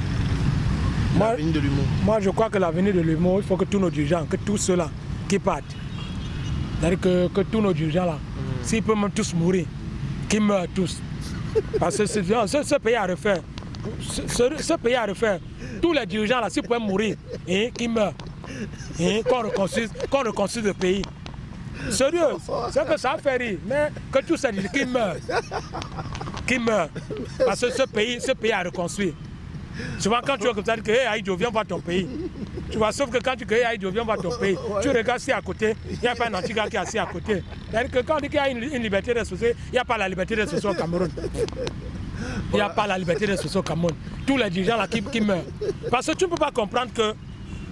Moi, L'avenir de l'humour. Moi, je crois que l'avenir de l'humour, il faut que tous nos dirigeants, que tous ceux-là qui partent, c'est-à-dire que, que tous nos dirigeants là, s'ils peuvent même tous mourir, qu'ils meurent tous. Parce que c'est- ce, ce pays à refaire, ce, ce- ce pays à refaire, tous les dirigeants là, s'ils pouvaient mourir, hein, qu'ils meurent, hein, qu'on reconstruise, le pays. Sérieux, c'est que ça fait rire, mais que tous ces dirigeants qui meurent, qui meurent. Parce que ce pays, ce pays à reconstruire. Souvent, quand tu vois comme ça, tu dis que hey, Aïdjo, viens voir ton pays. Tu vois, sauf que quand tu dis que hey, Aïdjo, viens voir ton pays, tu regardes si à côté, il n'y a pas un anti-gars qui est assis à côté. C'est-à-dire que quand on dit qu'il y a une, une liberté d'expression, il n'y a pas la liberté d'expression au Cameroun. Il n'y a pas la liberté d'expression au Cameroun. Tous les dirigeants là qui, qui meurent. Parce que tu ne peux pas comprendre que,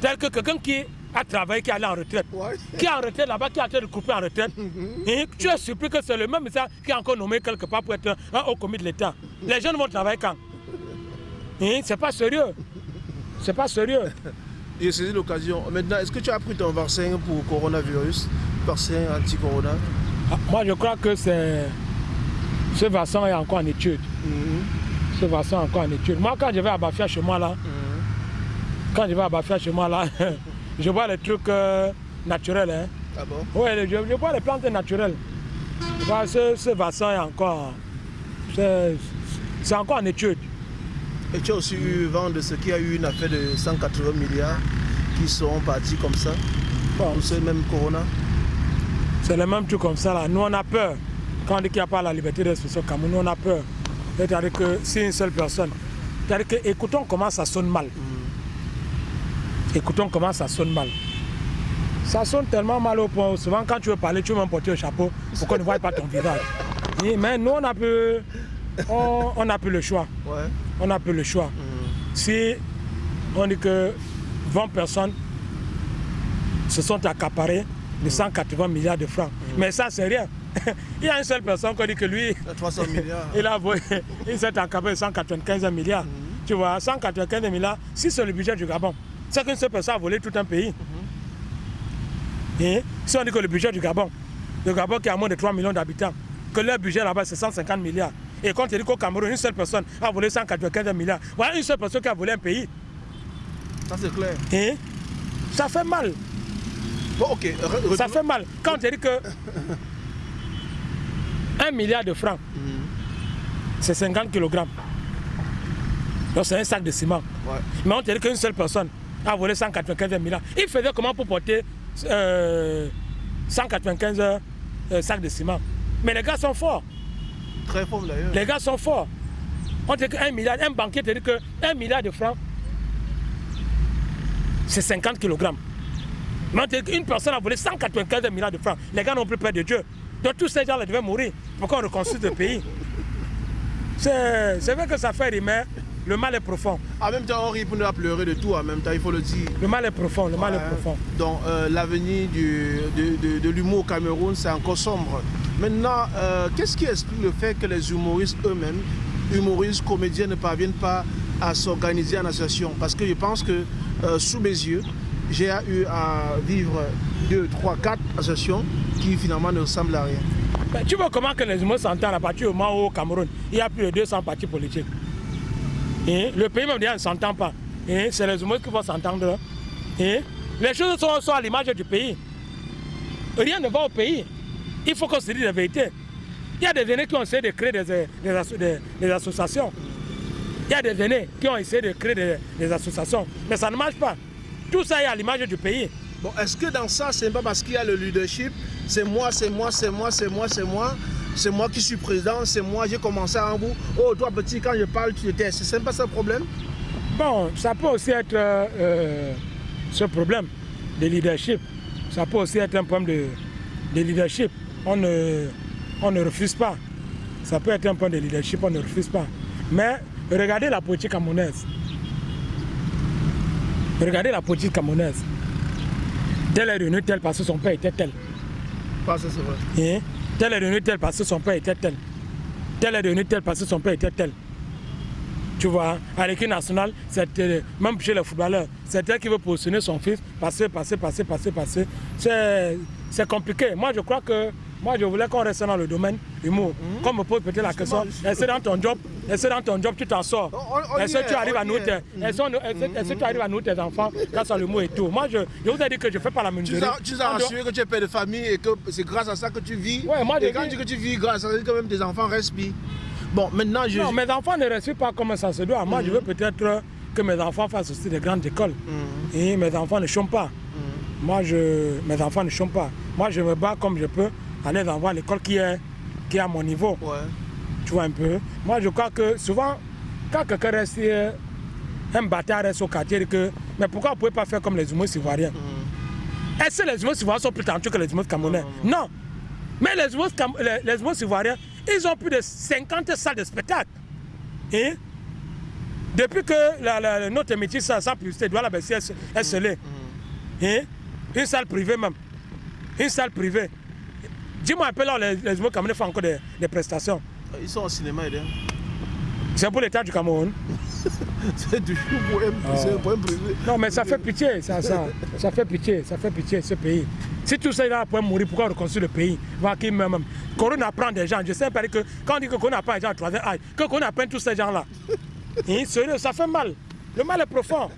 tel que quelqu'un qui a travaillé, qui est allé en retraite, Ouais. qui est en retraite là-bas, qui est en train de couper en retraite, et tu es surpris que c'est le même ça qui est encore nommé quelque part pour être un, un haut commis de l'État. Les jeunes vont travailler quand? Hein, C'est pas sérieux. C'est pas sérieux. J'ai saisi l'occasion. Maintenant, est-ce que tu as pris ton vaccin pour coronavirus? Vaccin anti-corona? Ah, Moi, je crois que c'est ce vaccin est encore en étude. Ce vaccin est encore en étude. Moi, quand je vais à Bafia chez moi là, quand je vais à Bafia chez moi là, je vois les trucs euh, naturels. Hein. Ah bon? Oui, je, je vois les plantes naturelles. Je vois ce, ce vaccin est encore. C'est c'est encore en étude. Et tu as aussi eu vent de ce qu'il y a eu une affaire de 180 milliards qui sont partis comme ça Bon, pour ce même corona? C'est le même truc comme ça là. Nous on a peur. Quand on dit qu'il n'y a pas la liberté d'expression au Cameroun, nous on a peur. C'est-à-dire que si une seule personne. C'est-à-dire que écoutons comment ça sonne mal. Écoutons comment ça sonne mal. Ça sonne tellement mal au point où souvent quand tu veux parler, tu veux même porter un chapeau pour qu'on ne voie pas ton visage. Mais nous on a peu, on, on a plus le choix. Ouais. On a plus le choix. Si on dit que 20 personnes se sont accaparées de 180 milliards de francs. Mais ça, c'est rien. Il y a une seule personne qui dit que lui, Il a 300 milliards. il, a volé- il s'est accaparé de 195 milliards. Tu vois, 195 milliards, si c'est le budget du Gabon, c'est qu'une seule personne a volé tout un pays. Et si on dit que le budget du Gabon, le Gabon qui a moins de 3 millions d'habitants, que leur budget là-bas c'est 150 milliards. Et quand tu dis qu'au Cameroun, une seule personne a volé 195 milliards, voilà une seule personne qui a volé un pays. Ça c'est clair. Et ça fait mal. Bon, ok. re- Ça fait mal. Quand on te dit que 1 milliard de francs, c'est 50 kg. Donc c'est un sac de ciment. Ouais. Mais on te dit qu'une seule personne a volé 195 milliards. Il faisait comment pour porter euh, 195 euh, sacs de ciment? Mais les gars sont forts. Très fort d'ailleurs. Les gars sont forts. On dit qu'un milliard, un banquier te dit que 1 milliard de francs, c'est 50 kg. Mais on dit qu'une personne a volé 195 milliards de francs. Les gars n'ont plus peur de Dieu. Donc tous ces gens-là devaient mourir pour qu'on reconstruise le pays. C'est vrai que ça fait mais le mal est profond. En même temps, on rit pour ne pas pleurer de tout, en même temps, il faut le dire. Le mal est profond, le mal est profond. Donc euh, l'avenir de, de, l'humour au Cameroun, c'est encore sombre. Maintenant, euh, qu'est-ce qui explique le fait que les humoristes eux-mêmes, humoristes, comédiens, ne parviennent pas à s'organiser en association? Parce que je pense que euh, sous mes yeux, j'ai eu à vivre deux, trois, quatre associations qui finalement ne ressemblent à rien. Tu vois comment que les humoristes s'entendent à partir du moment où au Cameroun, il y a plus de 200 partis politiques. Le pays même ne s'entend pas. C'est les humoristes qui vont s'entendre. Les choses sont, à l'image du pays. Rien ne va au pays. Il faut qu'on se dise la vérité. Il y a des aînés qui ont essayé de créer des, associations. Il y a des aînés qui ont essayé de créer des, associations. Mais ça ne marche pas. Tout ça est à l'image du pays. Bon, est-ce que dans ça, c'est pas parce qu'il y a le leadership C'est moi, c'est moi, c'est moi, c'est moi, c'est moi c'est moi qui suis président, c'est moi, j'ai commencé en vous. Oh, toi petit, quand je parle, tu étais. C'est pas ça le problème Bon, ça peut aussi être euh, ce problème de leadership. Ça peut aussi être un problème de, leadership. On ne, on ne refuse pas. Ça peut être un point de leadership, on ne refuse pas. Mais regardez la politique camerounaise. Regardez la politique camerounaise. Tel est devenu tel parce que son père était tel. Pas ça, c'est vrai. Hein? Tel est devenu tel parce que son père était tel. Tel est devenu tel parce que son père était tel. Tu vois, à l'équipe nationale, euh, même chez les footballeurs, c'est elle qui veut positionner son fils, passer, passer, passer, passer, passer. C'est compliqué. Moi, je crois que moi, je voulais qu'on reste dans le domaine humour. Mmh. Comme me pose peut-être la question, est-ce que dans ton job, est-ce dans ton job tu t'en sors? Est-ce que tu arrives à est-ce que tu arrives à nourrir tes enfants grâce à l'humour et tout? Moi, je, je, vous ai dit que je ne fais pas la menuiserie. Tu as assuré que tu es père de famille et que c'est grâce à ça que tu vis. Ouais, moi, et quand tu dis que tu vis grâce à ça, que même tes enfants respirent. Bon, maintenant, je... Non, mes enfants ne respirent pas comme ça se doit. Moi, je veux peut-être que mes enfants fassent aussi des grandes écoles. Mmh. Et mes enfants ne chantent pas. Moi, je, mes enfants ne chantent pas. Moi, je me bats comme je peux aller dans l'école qui est, qui est à mon niveau. Tu vois un peu. Moi, je crois que souvent, quand quelqu'un reste, euh, un bâtard reste au quartier, que, mais pourquoi vous ne pouvez pas faire comme les humoristes ivoiriens? Mm. Est-ce que les humoristes ivoiriens sont plus talentueux que les humoristes camerounais? Non, Mais les humoristes, les, les ivoiriens, ils ont plus de 50 salles de spectacle. Et hein? depuis que la, notre métier, ça, ça publicité doit la baisser, est scellée. Mm. Hein? Une salle privée même. Une salle privée. Dis-moi un peu là, les, les Camerounais font encore des, des, prestations. Ils sont au cinéma, C'est pour l'État du Cameroun. c'est du pour un, pour un privé. Non, mais ça fait pitié, ça, ça, ça fait pitié, ça fait pitié ce pays. Si tout ça là pour mourir, pourquoi reconstruire le pays? Voir qui même. Corona prend des gens. Je sais pas que quand on dit que Corona prend des gens à troisième âge, que Corona prend tous ces gens-là. Hein, ça fait mal. Le mal est profond.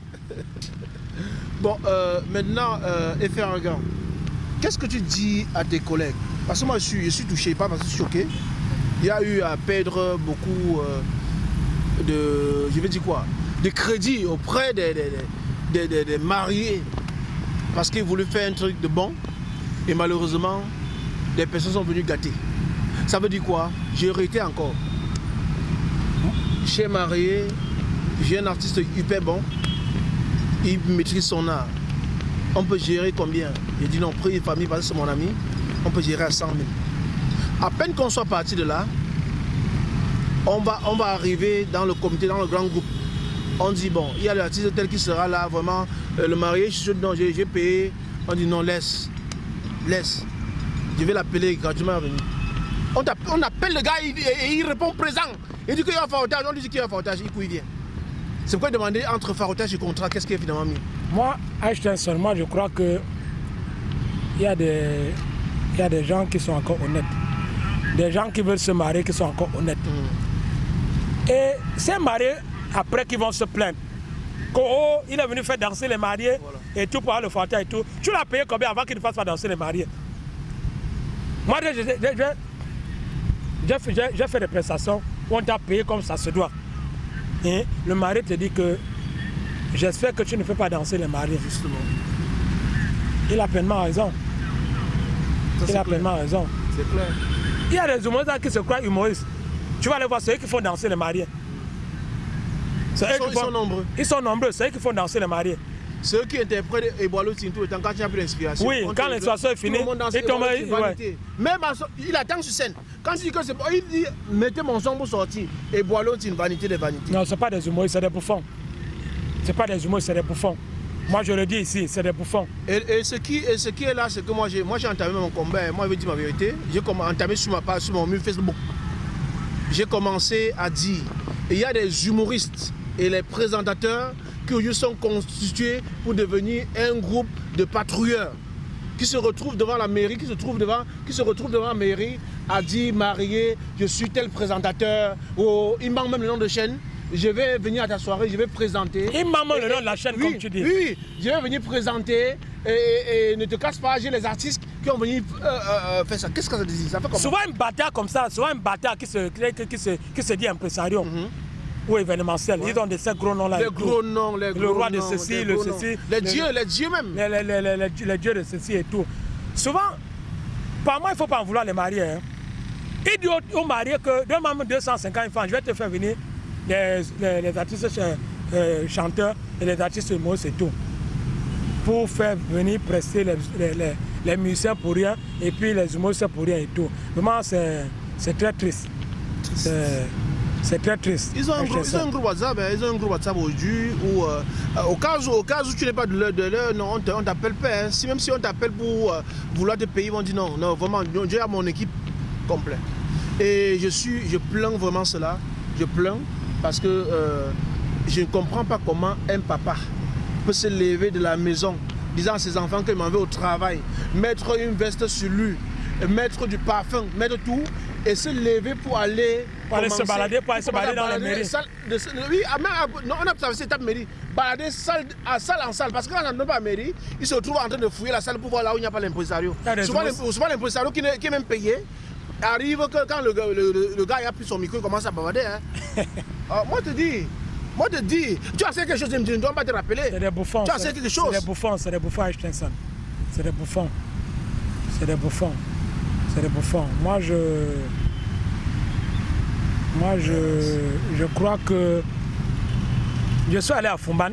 Bon, euh, maintenant, euh, qu'est-ce que tu dis à tes collègues? Parce que moi, je suis, touché, pas parce que je suis choqué. Il y a eu à perdre beaucoup euh, de, je dire quoi, de crédit auprès des, des, mariés parce qu'ils voulaient faire un truc de bon et malheureusement, des personnes sont venues gâter. Ça veut dire quoi? J'ai hérité encore. Chez marié, j'ai un artiste hyper bon, il maîtrise son art. On peut gérer combien? J'ai dit non, prie famille parce que c'est mon ami on peut gérer à 100 000. À peine qu'on soit parti de là, on va, on va arriver dans le comité, dans le grand groupe. On dit, bon, il y a l'artiste tel qui sera là, vraiment, euh, le marié, je suis j'ai payé. On dit, non, laisse, laisse. Je vais l'appeler gratuitement venir. On, on, appelle le gars et, il répond présent. Il dit qu'il y a un farotage, on lui dit qu'il y a un farotage, il couille vient. C'est pourquoi demander entre farotage et contrat, qu'est-ce qui est finalement mieux? Moi, Einstein seulement, je crois que il y a des il y a des gens qui sont encore honnêtes. Des gens qui veulent se marier qui sont encore honnêtes. Mm. Et ces mariés, après, qui vont se plaindre. Oh, il est venu faire danser les mariés et tout pour avoir le fauteuil et tout. Tu l'as payé combien avant qu'il ne fasse pas danser les mariés? Moi, j'ai fait des prestations où on t'a payé comme ça se doit. Et le mari te dit que j'espère que tu ne fais pas danser les mariés. Justement. Il a pleinement raison il a pleinement raison. C'est clair. Il y a des humoristes qui se croient humoristes. Tu vas aller voir ceux qui font danser les mariés. Ils sont, nombreux. Ils sont nombreux, c'est eux qui font danser les mariés. Ceux qui interprètent Eboalo tout le temps, quand tu n'as plus d'inspiration. Oui, quand l'inspiration est finie, il tombe. Ouais. Même il attend sur scène. Quand il dit que c'est bon, il dit mettez mon son pour sortir. Eboalo, c'est une vanité de vanité. Non, ce n'est pas des humoristes, c'est des bouffons. Ce n'est pas des humoristes, c'est des bouffons. Moi, je le dis ici, c'est des bouffons. Et, ce qui, et ce qui est là, c'est que moi, j'ai entamé mon combat. Moi, je vais dire ma vérité. J'ai entamé sur ma page, sur mon mur Facebook. J'ai commencé à dire il y a des humoristes et les présentateurs qui sont constitués pour devenir un groupe de patrouilleurs qui se retrouvent devant la mairie, qui se, trouvent devant, qui se retrouvent devant la mairie à dire marié, je suis tel présentateur, ou il manque même le nom de chaîne je vais venir à ta soirée, je vais présenter. Il m'a le nom de la chaîne, comme tu dis. Oui, je vais venir présenter et, ne te casse pas, j'ai les artistes qui ont venu euh, euh, euh, faire ça. Qu'est-ce que ça fait comment? Souvent un bâtard comme ça, souvent un bâtard qui se, qui, se, qui se dit impresario. Mhm. Ou événementiel. Ils ont de ces gros noms-là. Les gros noms, les gros Le roi de ceci, le ceci. Les dieux, les dieux même. Les, les, les, les, dieux de ceci et tout. Souvent, par moi, il ne faut pas en vouloir les marier. Hein. Il dit aux, mariés que donne-moi 250 francs, je vais te faire venir les, artistes euh, chanteurs et les artistes mots, c'est tout. Pour faire venir presser les, les, musiciens pour rien et puis les humoristes pour rien et tout. Vraiment, c'est très triste. C'est très triste. Ils ont, un groupe, ils ont un groupe WhatsApp, hein. ils ont un groupe WhatsApp aujourd'hui où, euh, au, cas où, au cas où tu n'es pas de l'heure, non, on t'appelle pas. Hein. Si, même si on t'appelle pour euh, vouloir te payer, ils vont dire non, non, vraiment, j'ai mon équipe complète. Et je suis, je plains vraiment cela. Je plains parce que euh, je ne comprends pas comment un papa peut se lever de la maison disant à ses enfants qu'il m'en veut au travail, mettre une veste sur lui, mettre du parfum, mettre tout et se lever pour aller pour aller se balader, pour aller se balader dans la mairie. oui, ah, ah, on a traversé cette mairie, balader salle, à salle en salle, parce que quand on n'a pas mairie, il se retrouve en train de fouiller la salle pour voir là où il n'y a pas l'impresario. Souvent l'impresario qui, qui est même payé, arrive que quand le, le, le, gars a pris son micro, il commence à bavader. Hein. Ah, moi, je te dis, moi, je te dis, tu as fait quelque chose, je ne dois pas te rappeler. C'est des bouffons. Tu as fait quelque chose. C'est des bouffons, c'est des bouffons, Einstein. C'est des bouffons. C'est des bouffons. C'est des bouffons. Moi, je. Moi, je, je crois que. Je suis allé à Fumban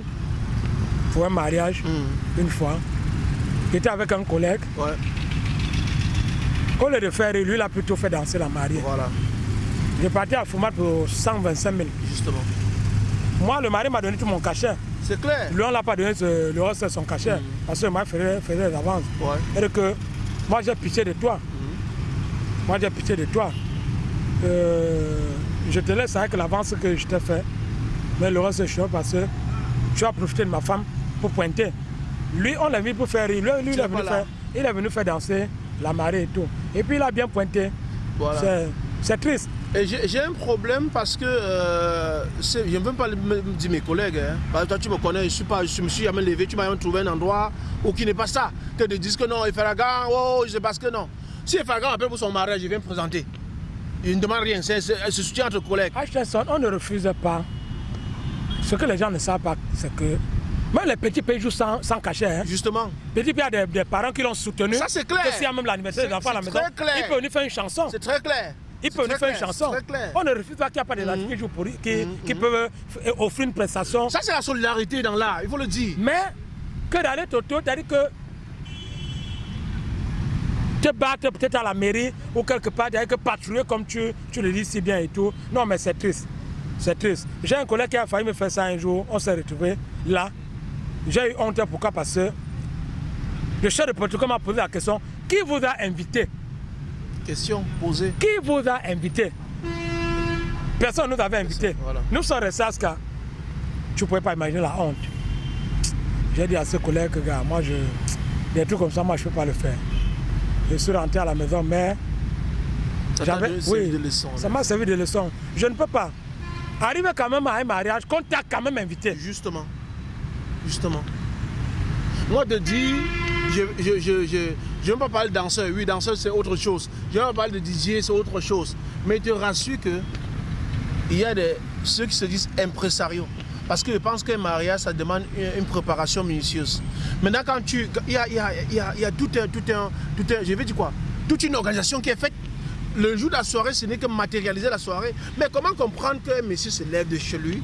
pour un mariage, hmm. une fois. J'étais avec un collègue. Ouais. Au lieu de faire, lui, il a plutôt fait danser la mariée. Voilà. J'ai parti à Foumat pour 125 000. Justement. Moi, le mari m'a donné tout mon cachet. C'est clair. Lui, on l'a pas donné le reste de son cachet. Mm. Parce que le mari faisait, faisait des avances. Ouais. Et que moi, j'ai pitié de toi. Mm. Moi, j'ai pitié de toi. Euh, je te laisse avec l'avance que je t'ai fait. Mais le reste, c'est chiant parce que tu as profité de ma femme pour pointer. Lui, on l'a vu pour faire rire. Lui, lui il, est venu faire, il est venu faire danser la marée et tout. Et puis il a bien pointé. Voilà. C'est triste. Et j'ai un problème parce que euh, je ne veux pas dire mes collègues. Hein. toi, tu me connais, je, suis pas, je me suis jamais levé, tu m'as trouvé un endroit où qui n'est pas ça. Que de dire que non, Efaragan, oh, je sais pas ce que non. Si Efaragan appelle pour son mariage, je viens me présenter. Il ne demande rien, c'est ce soutien entre collègues. on ne refuse pas. Ce que les gens ne savent pas, c'est que même les petits pays jouent sans, sans cachet. Hein. Justement. Petit pays, a des, parents qui l'ont soutenu. Ça, c'est clair. Que s'il y a même l'anniversaire des enfants à la maison, clair. il peut venir faire une chanson. C'est très clair. Il peut venir faire une chanson. Clair. On ne refuse pas qu'il n'y a pas de mmh. qui, jouent pour, qui, mmh. qui peuvent euh, offrir une prestation. Ça, c'est la solidarité dans l'art, il faut le dire. Mais que d'aller autour, c'est-à-dire que te battre peut-être à la mairie ou quelque part, cest que patrouiller comme tu, tu le dis si bien et tout. Non, mais c'est triste. C'est triste. J'ai un collègue qui a failli me faire ça un jour. On s'est retrouvé là. J'ai eu honte, pourquoi Parce que le chef de protocole m'a posé la question qui vous a invité? Question posée. Qui vous a invité? Personne ne nous avait invité. Nous sommes restés à ce cas. Tu ne pouvais pas imaginer la honte. J'ai dit à ce collègue, gars, moi, je, des trucs comme ça, moi, je ne peux pas le faire. Je suis rentré à la maison, mais. Ça oui, de leçon, Ça m'a servi de leçon. Je ne peux pas. Arriver quand même à un mariage, qu'on t'a quand même invité. Justement justement. Moi, de dire, je ne je, je, je, veux pas parler de danseur, oui, danseur c'est autre chose. Je ne veux pas parler de DJ, c'est autre chose. Mais je te rassure que il y a des, ceux qui se disent impresarios. Parce que je pense qu'un mariage, ça demande une, préparation minutieuse. Maintenant, quand tu. Il y a, il y a, il y a, il y a tout, un, tout, un, tout un. Je vais dire quoi? Toute une organisation qui est faite. Le jour de la soirée, ce n'est que matérialiser la soirée. Mais comment comprendre qu'un monsieur se lève de chez lui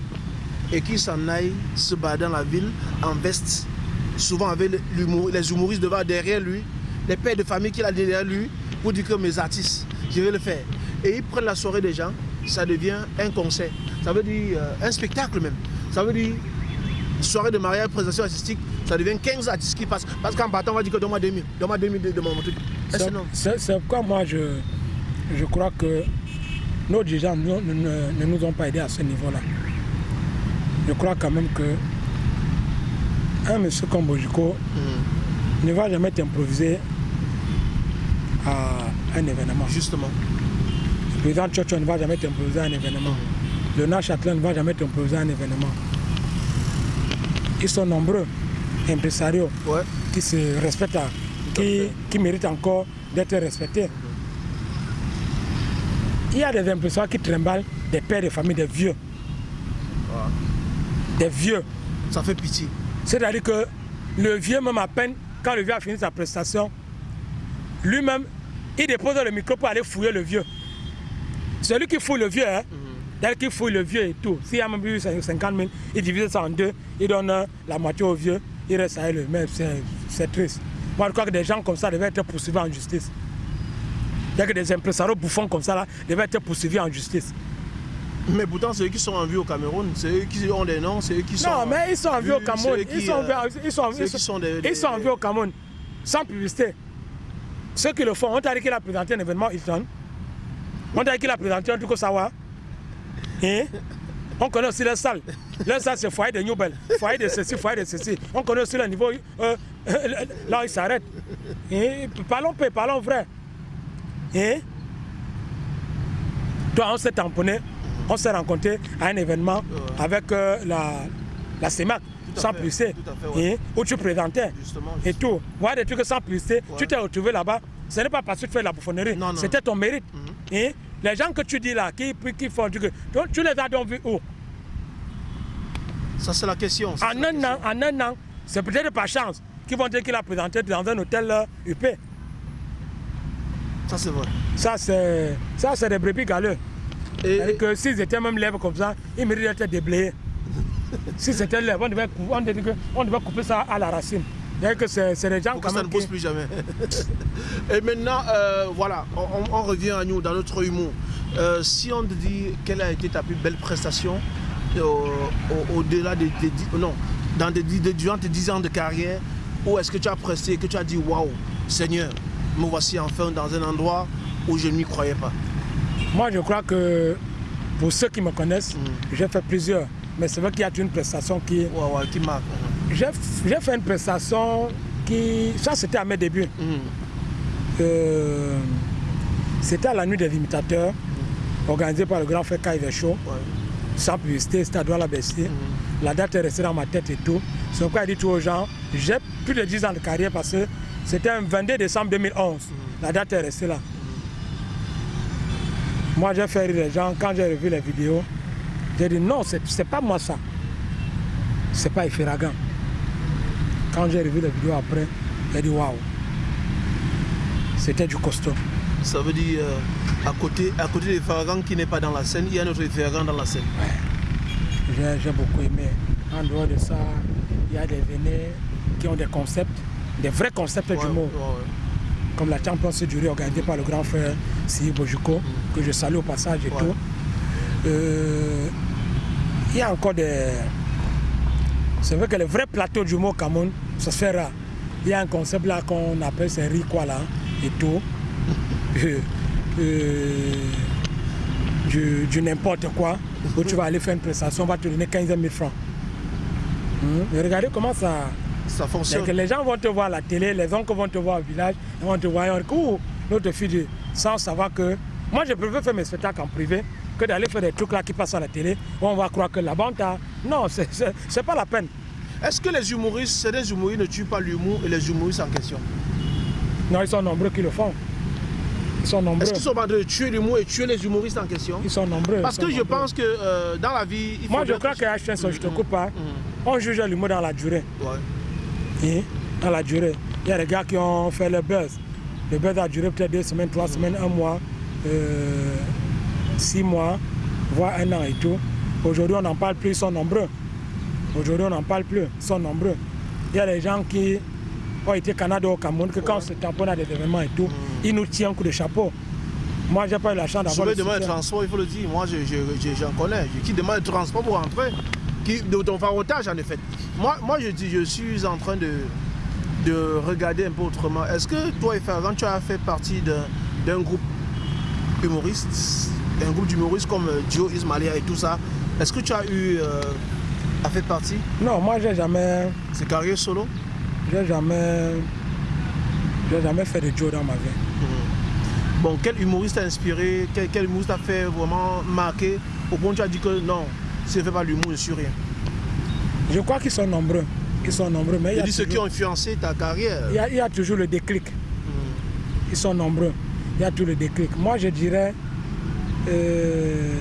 et qui s'en aille se battre dans la ville en veste souvent avec les humoristes devant derrière lui, les pères de famille qu'il a derrière lui, pour dire que mes artistes, je vais le faire. Et ils prennent la soirée des gens, ça devient un concert. Ça veut dire euh, un spectacle même. Ça veut dire soirée de mariage, présentation artistique, ça devient 15 artistes qui passent. Parce qu'en partant, on va dire que donne-moi 2000, donne-moi 2000 de, mon truc. C'est pourquoi moi je, je crois que nos dirigeants ne- ne- ne nous ont pas aidés à ce niveau-là. Je crois quand même que un monsieur comme Bojiko Mhm. ne va jamais t'improviser à un événement. Justement. Le président Tchotcho ne va jamais t'improviser à un événement. Leonard Châtelain ne va jamais t'improviser à un événement. Ils sont nombreux, impresarios, Ouais. qui se respectent, qui, qui méritent encore d'être respectés. Il y a des impresarios qui trimballent des pères de famille, des vieux. Des vieux. Ça fait pitié. C'est-à-dire que le vieux, même à peine, quand le vieux a fini sa prestation, lui-même, il dépose le micro pour aller fouiller le vieux. Celui qui fouille le vieux, hein, dès qu'il fouille le vieux et tout, s'il y a même eu 50 000, il divise ça en deux, il donne euh, la moitié au vieux, il reste avec le même. C'est c'est triste. Moi, je crois que des gens comme ça devaient être poursuivis en justice. Il y a que des impresarios bouffons comme ça là, devaient être poursuivis en justice. Mais pourtant, ceux qui sont en vue au Cameroun, c'est eux qui ont des noms, c'est eux qui sont. Non, mais ils sont en vie au Cameroun. Ils sont, en euh, vie- ils sont, ceux ils sont- des- ils sont en vie au Cameroun. Sans publicité. Ceux qui le font, on t'a dit qu'il a présenté un événement Hilton. On t'a dit qu'il a présenté un truc au Sawa. Hein? On connaît aussi les salles. Les salles, c'est foyer de Newbel, foyer de ceci, foyer de ceci. On connaît aussi le niveau euh, euh, là où il s'arrête. Hein? Parlons peu, parlons vrai. Hein? Toi, on s'est tamponné, on s'est rencontré à un événement avec euh, la, la CEMAC, sans fait, ouais. où tu présentais Justement. et tout. Voilà des trucs sans publicité, Ouais. tu t'es retrouvé là-bas. Ce n'est pas parce que tu fais la bouffonnerie, c'était ton mérite. Mhm. Les gens que tu dis là, qui, qui font du... Donc, tu les as donc vus où? Ça, c'est la question. En un question. an, en un an, c'est peut-être par chance qu'ils vont dire qu'il a présenté dans un hôtel euh, UP. Ça, c'est vrai. Ça, c'est ça, c'est des brebis galeux. Et, que s'ils étaient même lèvres comme ça, ils mériteraient d'être déblayés. si c'était lèvres, on devait, cou- on, devait, on devait couper ça à la racine. Que c'est des gens pour que quand ça même ne qui- plus jamais. Et maintenant, euh, voilà, on, revient à nous, dans notre humour. Euh, si on te dit quelle a été ta plus belle prestation euh, au- au-delà des, des dix- non, dans des, durant tes 10 ans de carrière, où est-ce que tu as presté et que tu as dit waouh, Seigneur, me voici enfin dans un endroit où je ne m'y croyais pas? Moi, je crois que pour ceux qui me connaissent, Mm. j'ai fait plusieurs. Mais c'est vrai qu'il y a une prestation qui. Ouais, ouais, qui marque. J'ai fait une prestation qui. Ça, c'était à mes débuts. Mhm. Euh, c'était à la nuit des imitateurs, organisée par le grand frère Show, Ouais. sans publicité, c'était à Douala Bessier. La date est restée dans ma tête et tout. C'est pourquoi je dis tout aux gens, j'ai plus de 10 ans de carrière parce que c'était un 22 décembre 2011. La date est restée là. Moi, j'ai fait rire les gens. Quand j'ai revu les vidéos, j'ai dit non, c'est pas moi ça. C'est pas Ifiragan. Quand j'ai revu les vidéos après, j'ai dit waouh. C'était du costaud. Ça veut dire, euh, à côté, à côté des Faragans qui n'est pas dans la scène, il y a un autre Faragans dans la scène. J'ai j'ai beaucoup aimé. En dehors de ça, il y a des vénés qui ont des concepts, des vrais concepts Ouais, du mot, ouais, ouais. Comme la Champions du riz organisée par le grand frère Sidi Bojuko, que je salue au passage et Ouais. tout. Euh, il y a encore des. C'est vrai que les vrais plateaux du mot Cameroun, ça se fait rare. Il y a un concept là qu'on appelle c'est riz quoi là et tout. Euh, euh, du, du n'importe quoi, où tu vas aller faire une prestation, on va te donner 15 000 francs. Mais regardez comment ça. Ça fonctionne. les gens vont te voir à la télé, les oncles vont te voir au village, ils vont te voir, dire, Ouh, notre fille, sans savoir que. Moi, je préfère faire mes spectacles en privé que d'aller faire des trucs là qui passent à la télé, où on va croire que la bande a. Non, c'est- pas la peine. Est-ce que les humoristes, c'est des humoristes ne tuent pas l'humour et les humoristes en question? Non, ils sont nombreux qui le font. Ils sont nombreux. Est-ce qu'ils sont en train de tuer l'humour et tuer les humoristes en question? Ils sont nombreux. Parce que je pense que euh, dans la vie, il faut. Moi, je crois que H1, je te coupe pas. Mhm. On juge l'humour dans la durée. Ouais. Dans la durée. Il y a des gars qui ont fait le buzz. Le buzz a duré peut-être deux semaines, trois semaines, un mois, euh, six mois, voire un an et tout. Aujourd'hui, on n'en parle plus, ils sont nombreux. Aujourd'hui, on n'en parle plus, ils sont nombreux. il y a des gens qui ont été Canada au Cameroun, que quand on se tamponne à des événements et tout, Mm. ils nous tiennent un coup de chapeau. Moi, j'ai pas eu la chance d'avoir le demain le transport, il faut le dire. Moi, je- je- je- j'en connais. Qui demande le transport pour rentrer qui, de ton otage, en effet. Moi, moi, je dis, je suis en train de, de regarder un peu autrement. Est-ce que toi et Ferrand, tu as fait partie d'un d'un groupe humoriste, un groupe d'humoristes comme euh, Dio Ismalia et tout ça? Est-ce que tu as eu euh, à faire partie? Non, moi, j'ai jamais, C'est carrière solo? J'ai jamais, j'ai jamais fait de Joe dans ma vie. Bon, quel humoriste t'a inspiré? Quel, quel humoriste t'a fait vraiment marquer? Au point où tu as dit que non, ne fais pas l'humour, je suis rien. Je crois qu'ils sont nombreux. Ils sont nombreux, mais il y, a dis ceux qui toujours, ont influencé ta carrière. il y a- il y a toujours le déclic. Hmm. Ils sont nombreux. Il y a tout le déclic. Moi, je dirais, euh,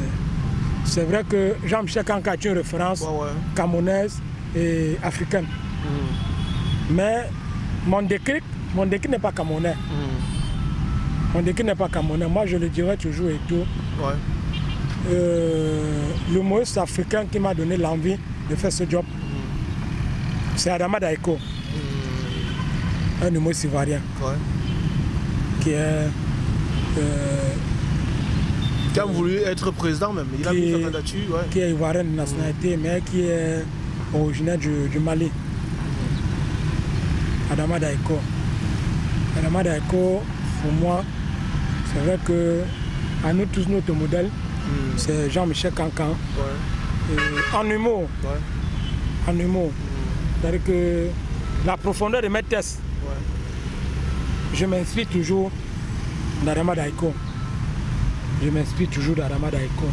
c'est vrai que Jean-Michel Kanka est une référence Ouais, ouais. camerounaise et africaine. Hmm. Mais mon déclic, mon déclic n'est pas camerounais. Hmm. Mon déclic n'est pas camerounais. Moi, je le dirais toujours et tout. Ouais. Euh, L'humoriste africain qui m'a donné l'envie de faire ce job, c'est Adama Daiko, un humoriste ivoirien Ouais. qui est euh, Qui a voulu être président même. Il a Qui- mis sa candidature. Ouais. qui est ivoirien de nationalité, mais qui est originaire du, du Mali. Adama Daiko. Adama Daiko, pour moi, c'est vrai que à nous tous, notre modèle, Hmm. c'est Jean-Michel Cancan. Ouais. Et En humour, Ouais. en humour. C'est-à-dire que la profondeur de mes tests, Ouais. je m'inspire toujours d'Adama Daiko. Je m'inspire toujours d'Adama Daiko.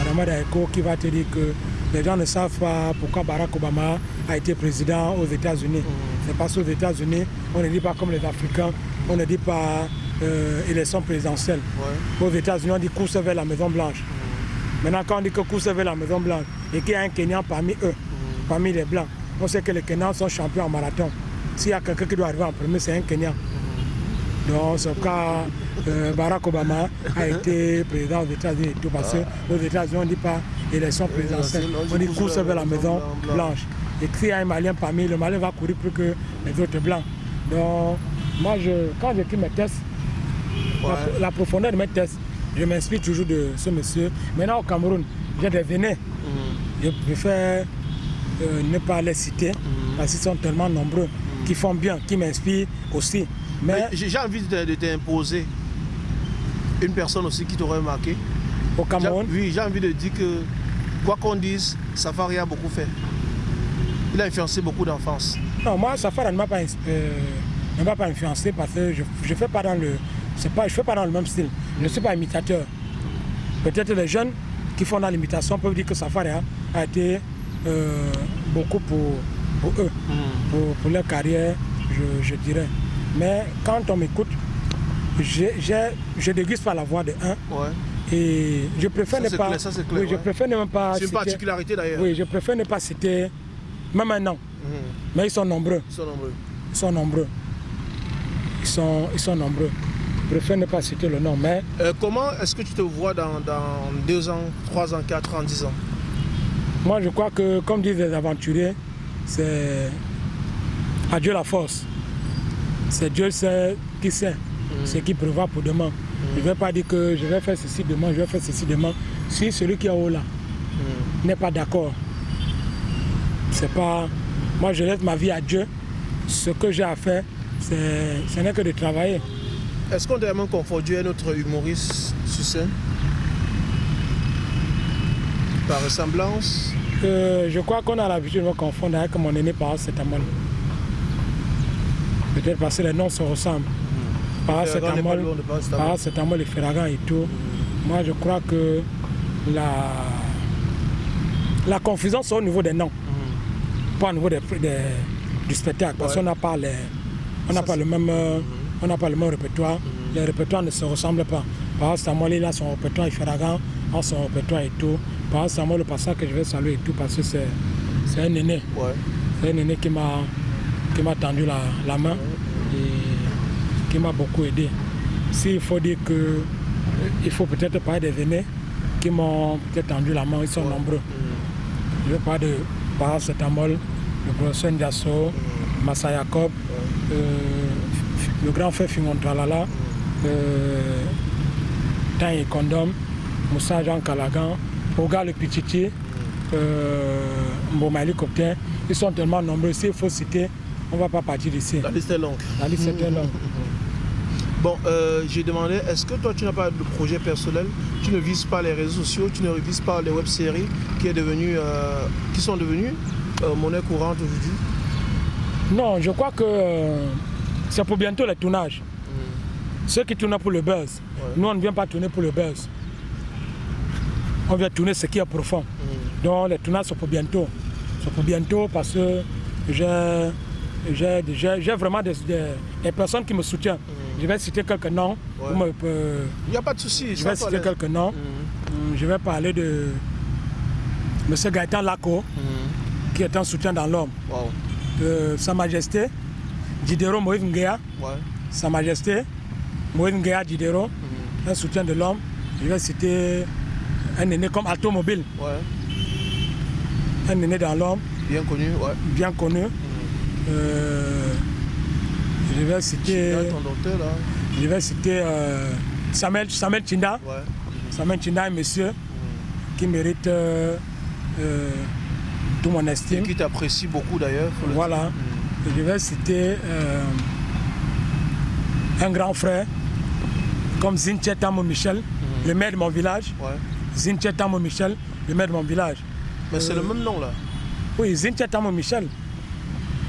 Adama Daiko qui va te dire que les gens ne savent pas pourquoi Barack Obama a été président aux États-Unis. C'est parce qu'aux États-Unis, on ne dit pas comme les Africains, on ne dit pas euh, élection présidentielle. Ouais. Aux États-Unis, on dit course vers la Maison Blanche. Maintenant, quand on dit que course vers la Maison Blanche et qu'il y a un Kenyan parmi eux, parmi les Blancs, on sait que les Kenyans sont champions en marathon. S'il y a quelqu'un qui doit arriver en premier, c'est un Kenyan. Donc, c'est cas euh, Barack Obama a été président aux États-Unis et tout, parce qu'aux États-Unis, on ne dit pas élection présidentielle, on dit course vers la Maison Blanche. Et s'il y a un Malien parmi, le Malien va courir plus que les autres Blancs. Donc, moi, je, quand j'écris mes tests, la, profondeur de mes tests, je m'inspire toujours de ce monsieur. Maintenant, au Cameroun, j'ai des vénés. Je préfère euh, ne pas les citer parce qu'ils sont tellement nombreux, qui font bien, qui m'inspirent aussi. Mais Mais J'ai envie de, de t'imposer une personne aussi qui t'aurait marqué. au Cameroun, Oui, j'ai envie de dire que, quoi qu'on dise, Safari a beaucoup fait. Il a influencé beaucoup d'enfance. non, moi, Safari ne m'a pas, euh, ne m'a pas influencé parce que je ne fais pas dans le. C'est Pas, je fais pas dans le même style. Je ne suis pas imitateur. Peut-être les jeunes qui font dans l'imitation peuvent dire que Safari a, a été euh, beaucoup pour, pour eux. pour, pour leur carrière, je, je dirais. Mais quand on m'écoute, je déguste pas la voix de un Ouais. et je préfère Ça, ne pas. clair, ça, c'est clair, oui, je préfère ne même pas. C'est une particularité d'ailleurs. Oui, je préfère ne pas citer, même un nom. Mhm. Mais ils sont nombreux, Ils sont nombreux. ils sont nombreux. Ils sont, ils sont nombreux. Je préfère ne pas citer le nom, mais Euh, comment est-ce que tu te vois dans, dans deux ans, trois ans, quatre ans, dix ans? Moi je crois que, comme disent les aventuriers, c'est à Dieu la force. C'est Dieu qui sait ce qui prévoit pour demain. Je ne vais pas dire que je vais faire ceci demain, je vais faire ceci demain. Si celui qui est haut là n'est pas d'accord, c'est pas. Moi je laisse ma vie à Dieu. Ce que j'ai à faire, ce n'est que de travailler. Est-ce qu'on t'a même confondu un autre humoriste sur scène? Par ressemblance? Euh, je crois qu'on a l'habitude de me confondre avec mon aîné par Setamol. Peut-être parce que les noms se ressemblent. Par Ferrand n'est pas Setamol, loin de Paracetamol. par Setamol et Ferragan et tout. Moi, je crois que la, la confusion, c'est au niveau des noms, pas au niveau des, des- du spectacle. Parce Ouais. qu'on n'a pas, les, on n'a pas, le même, euh, on n'a pas le même répertoire. Les répertoires ne se ressemblent pas. Par Setamol, il a son répertoire et Ferragan a son répertoire et tout. Par Setamol, le passage que je vais saluer et tout, parce que c'est un aîné. Ouais. C'est un aîné qui m'a tendu la, la main et qui m'a beaucoup aidé. S'il faut dire que il faut peut-être parler des aînés qui m'ont peut-être tendu la main, ils sont nombreux. Je veux pas de Paracetamol, le professeur Ndiasso, Massa Jacob, euh, le grand frère Fimon Tralala, euh, Tan et Condom, Moussa Jean Calagan, Oga le Pichichi, euh, Mboma Hélicoptère. Ils sont tellement nombreux, s'il faut citer, on ne va pas partir d'ici. La liste est longue. La liste est très longue. Bon, euh, j'ai demandé, est-ce que toi tu n'as pas de projet personnel? Tu ne vises pas les réseaux sociaux, tu ne vises pas les web-séries qui, est devenu, euh, qui sont devenues euh, monnaie courante aujourd'hui? Non, je crois que c'est pour bientôt les tournages. Ceux qui tournent pour le buzz. Nous, on ne vient pas tourner pour le buzz. On vient tourner ce qui est profond. Donc les tournages sont pour bientôt. C'est pour bientôt parce que j'ai vraiment des, des- des personnes qui me soutiennent. Je vais citer quelques noms. Ouais. Euh, Il n'y a pas de souci. je vais citer quelques noms. Hum, Je vais parler de M. Gaëtan Laco, qui est un soutien dans l'homme. Wow. de Sa Majesté Diderot Moïse Nguea, Ouais. Sa Majesté Moïse Nguea Diderot, un soutien de l'homme. Je vais citer un aîné comme Automobile, Ouais. un aîné dans l'homme, Bien connu. Ouais. bien connu. Euh, je vais citer, Là, ton docteur là. je vais citer euh, Samuel, Samuel Chinda. Ouais. Samuel Chinda, un monsieur qui mérite euh, euh, tout mon estime. Qui t'apprécie beaucoup d'ailleurs. Voilà. Je vais citer euh, un grand frère comme Zinche Tamo Michel, le maire de mon village. Ouais. Zinche Tamo Michel, le maire de mon village. Mais c'est le Euh, même nom là. Oui, Zinche Tamo Michel.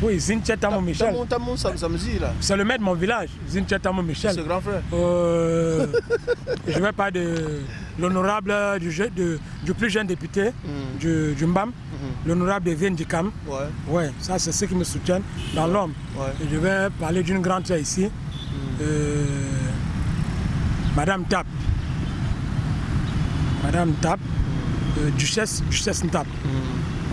Oui, Zinche Tamo Michel. Ça, ça me dit là. C'est le maire de mon village, Zinche Tamo C'est Michel. grand frère. Euh, je vais parler de l'honorable du, plus jeune député du, du Mbam, l'honorable Evien Dikam. Ouais. Ouais, ça c'est ceux qui me soutiennent dans l'homme. Ouais. Et Je vais parler d'une grande sœur ici, euh, Madame Tap. Madame Tap, euh, Duchesse, Duchesse Ntap.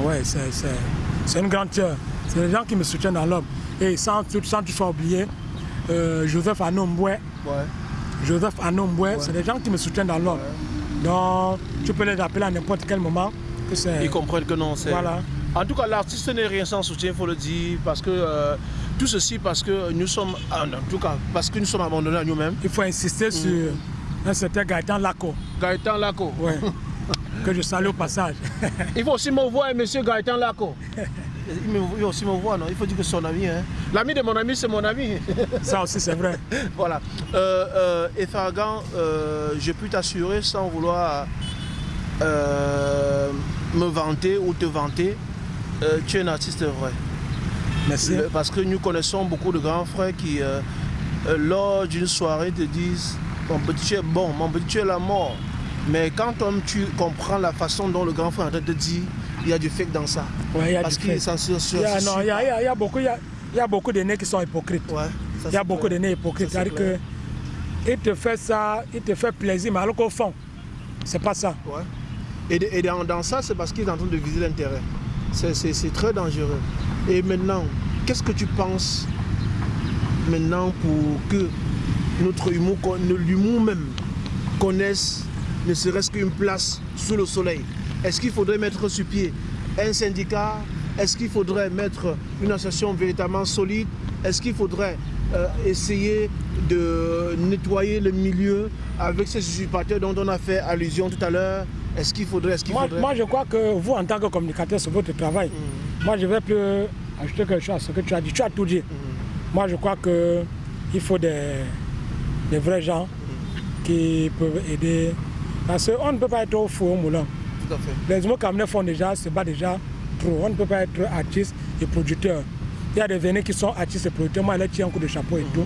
Ouais, c'est- une grande sœur. C'est les gens qui me soutiennent dans l'homme. Et sans, tout- sans toutefois oublier, euh, Joseph Anomboué. Ouais. Joseph Anomboué, c'est des gens qui me soutiennent dans l'homme. Donc, tu peux les appeler à n'importe quel moment. Que Ils comprennent que non, c'est. Voilà. En tout cas, l'artiste n'est rien sans soutien, il faut le dire, parce que euh, tout ceci parce que nous sommes, ah, en tout cas, parce que nous sommes abandonnés à nous-mêmes. Il faut insister sur un certain Gaëtan Laco. Gaëtan Laco. Ouais. que je salue au passage. Il faut aussi me voir, monsieur Gaëtan Laco. Il, me- il aussi me voir, non? Il faut dire que c'est son ami. Hein. L'ami de mon ami, c'est mon ami. Ça aussi, c'est vrai. voilà. Euh, euh, et Fargan, euh, je peux t'assurer, sans vouloir euh, me vanter ou te vanter, euh, tu es un artiste vrai. Merci. Parce que nous connaissons beaucoup de grands frères qui, lors d'une soirée, te disent Mon petit, tu es bon, mon petit, tu es la mort. Mais quand toi, tu comprends la façon dont le grand frère est en train de te dire Il y a du fake dans ça. Ouais, il y a Parce du qu'il sur, sur, Il y a, sur- non, il y a, il y a- il y a beaucoup, y y a beaucoup d'aînés qui sont hypocrites. Ouais, ça, Il y a beaucoup clair. d'aînés hypocrites. C'est-à-dire que il te fait ça, il te fait plaisir, mais alors qu'au fond, c'est pas ça. Ouais. Et, de- et dans, dans ça, c'est parce qu'il est en train de viser l'intérêt. C'est- très dangereux. Et maintenant, qu'est-ce que tu penses maintenant pour que notre humour, l'humour même, connaisse ne serait-ce qu'une place sous le soleil? Est-ce qu'il faudrait mettre sur pied un syndicat? Est-ce qu'il faudrait mettre une association véritablement solide? Est-ce qu'il faudrait euh, essayer de nettoyer le milieu avec ces usurpateurs dont on a fait allusion tout à l'heure? Est-ce qu'il faudrait, qu'il Moi, faudrait? moi, je crois que vous, en tant que communicateur, c'est votre travail. Moi, je vais plus ajouter quelque chose à ce que tu as dit. Tu as tout dit. Moi, je crois qu'il faut des, des vrais gens qui peuvent aider. Parce qu'on ne peut pas être au four au moulin. Tout à fait. Les mots camerounais font déjà, se bat déjà trop. On ne peut pas être artiste et producteur. Il y a des vénés qui sont artistes et producteurs. Moi, elle tient un coup de chapeau et tout.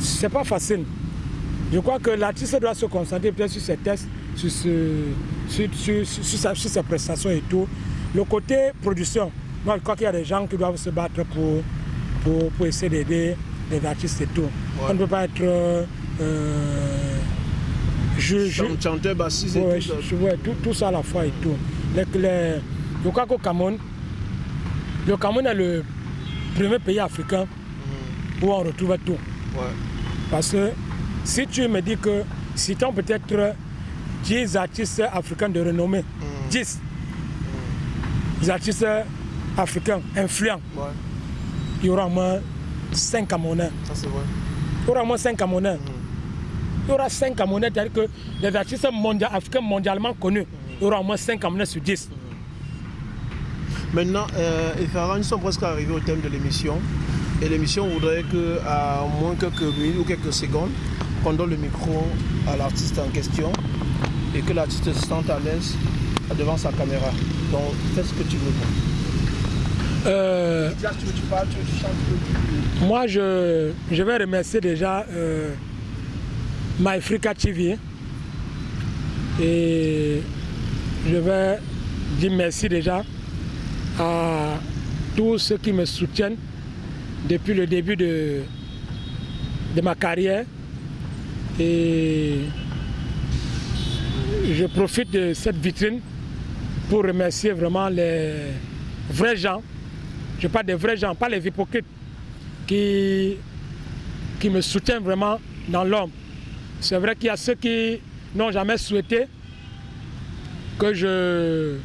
C'est pas facile. Je crois que l'artiste doit se concentrer peut-être sur ses tests, sur, sur, sur- ses prestations et tout. Le côté production, moi je crois qu'il y a des gens qui doivent se battre pour, pour, pour essayer d'aider les artistes et tout. On ne peut pas être euh, ju- Chant- Chanteur, bassiste et Ouais, tout je- ouais, tout, tout ça à la fois et tout. Les- les- je crois qu'au Cameroun, le Cameroun est le premier pays africain où on retrouve tout. Ouais. Parce que si tu me dis que citons peut-être 10 artistes africains de renommée, 10 artistes africains influents, il y aura au moins 5 Camerounais. Ça, c'est vrai. Il y aura au moins 5 Camerounais. Il y aura 5 Camerounais, c'est-à-dire que les artistes africains mondialement connus, il y aura au moins 5 Camerounais sur 10. Maintenant, euh, nous sommes presque arrivés au thème de l'émission. Et l'émission voudrait que, à moins quelques minutes ou quelques secondes, qu'on donne le micro à l'artiste en question et que l'artiste se sente à l'aise devant sa caméra. Donc, fais ce que tu veux. Euh, moi, je, je, vais remercier déjà euh, MyFrica TV et je vais dire merci déjà à tous ceux qui me soutiennent depuis le début de, de ma carrière. Et je profite de cette vitrine pour remercier vraiment les vrais gens, je parle des vrais gens, pas les hypocrites, qui, qui me soutiennent vraiment dans l'homme. C'est vrai qu'il y a ceux qui n'ont jamais souhaité que je,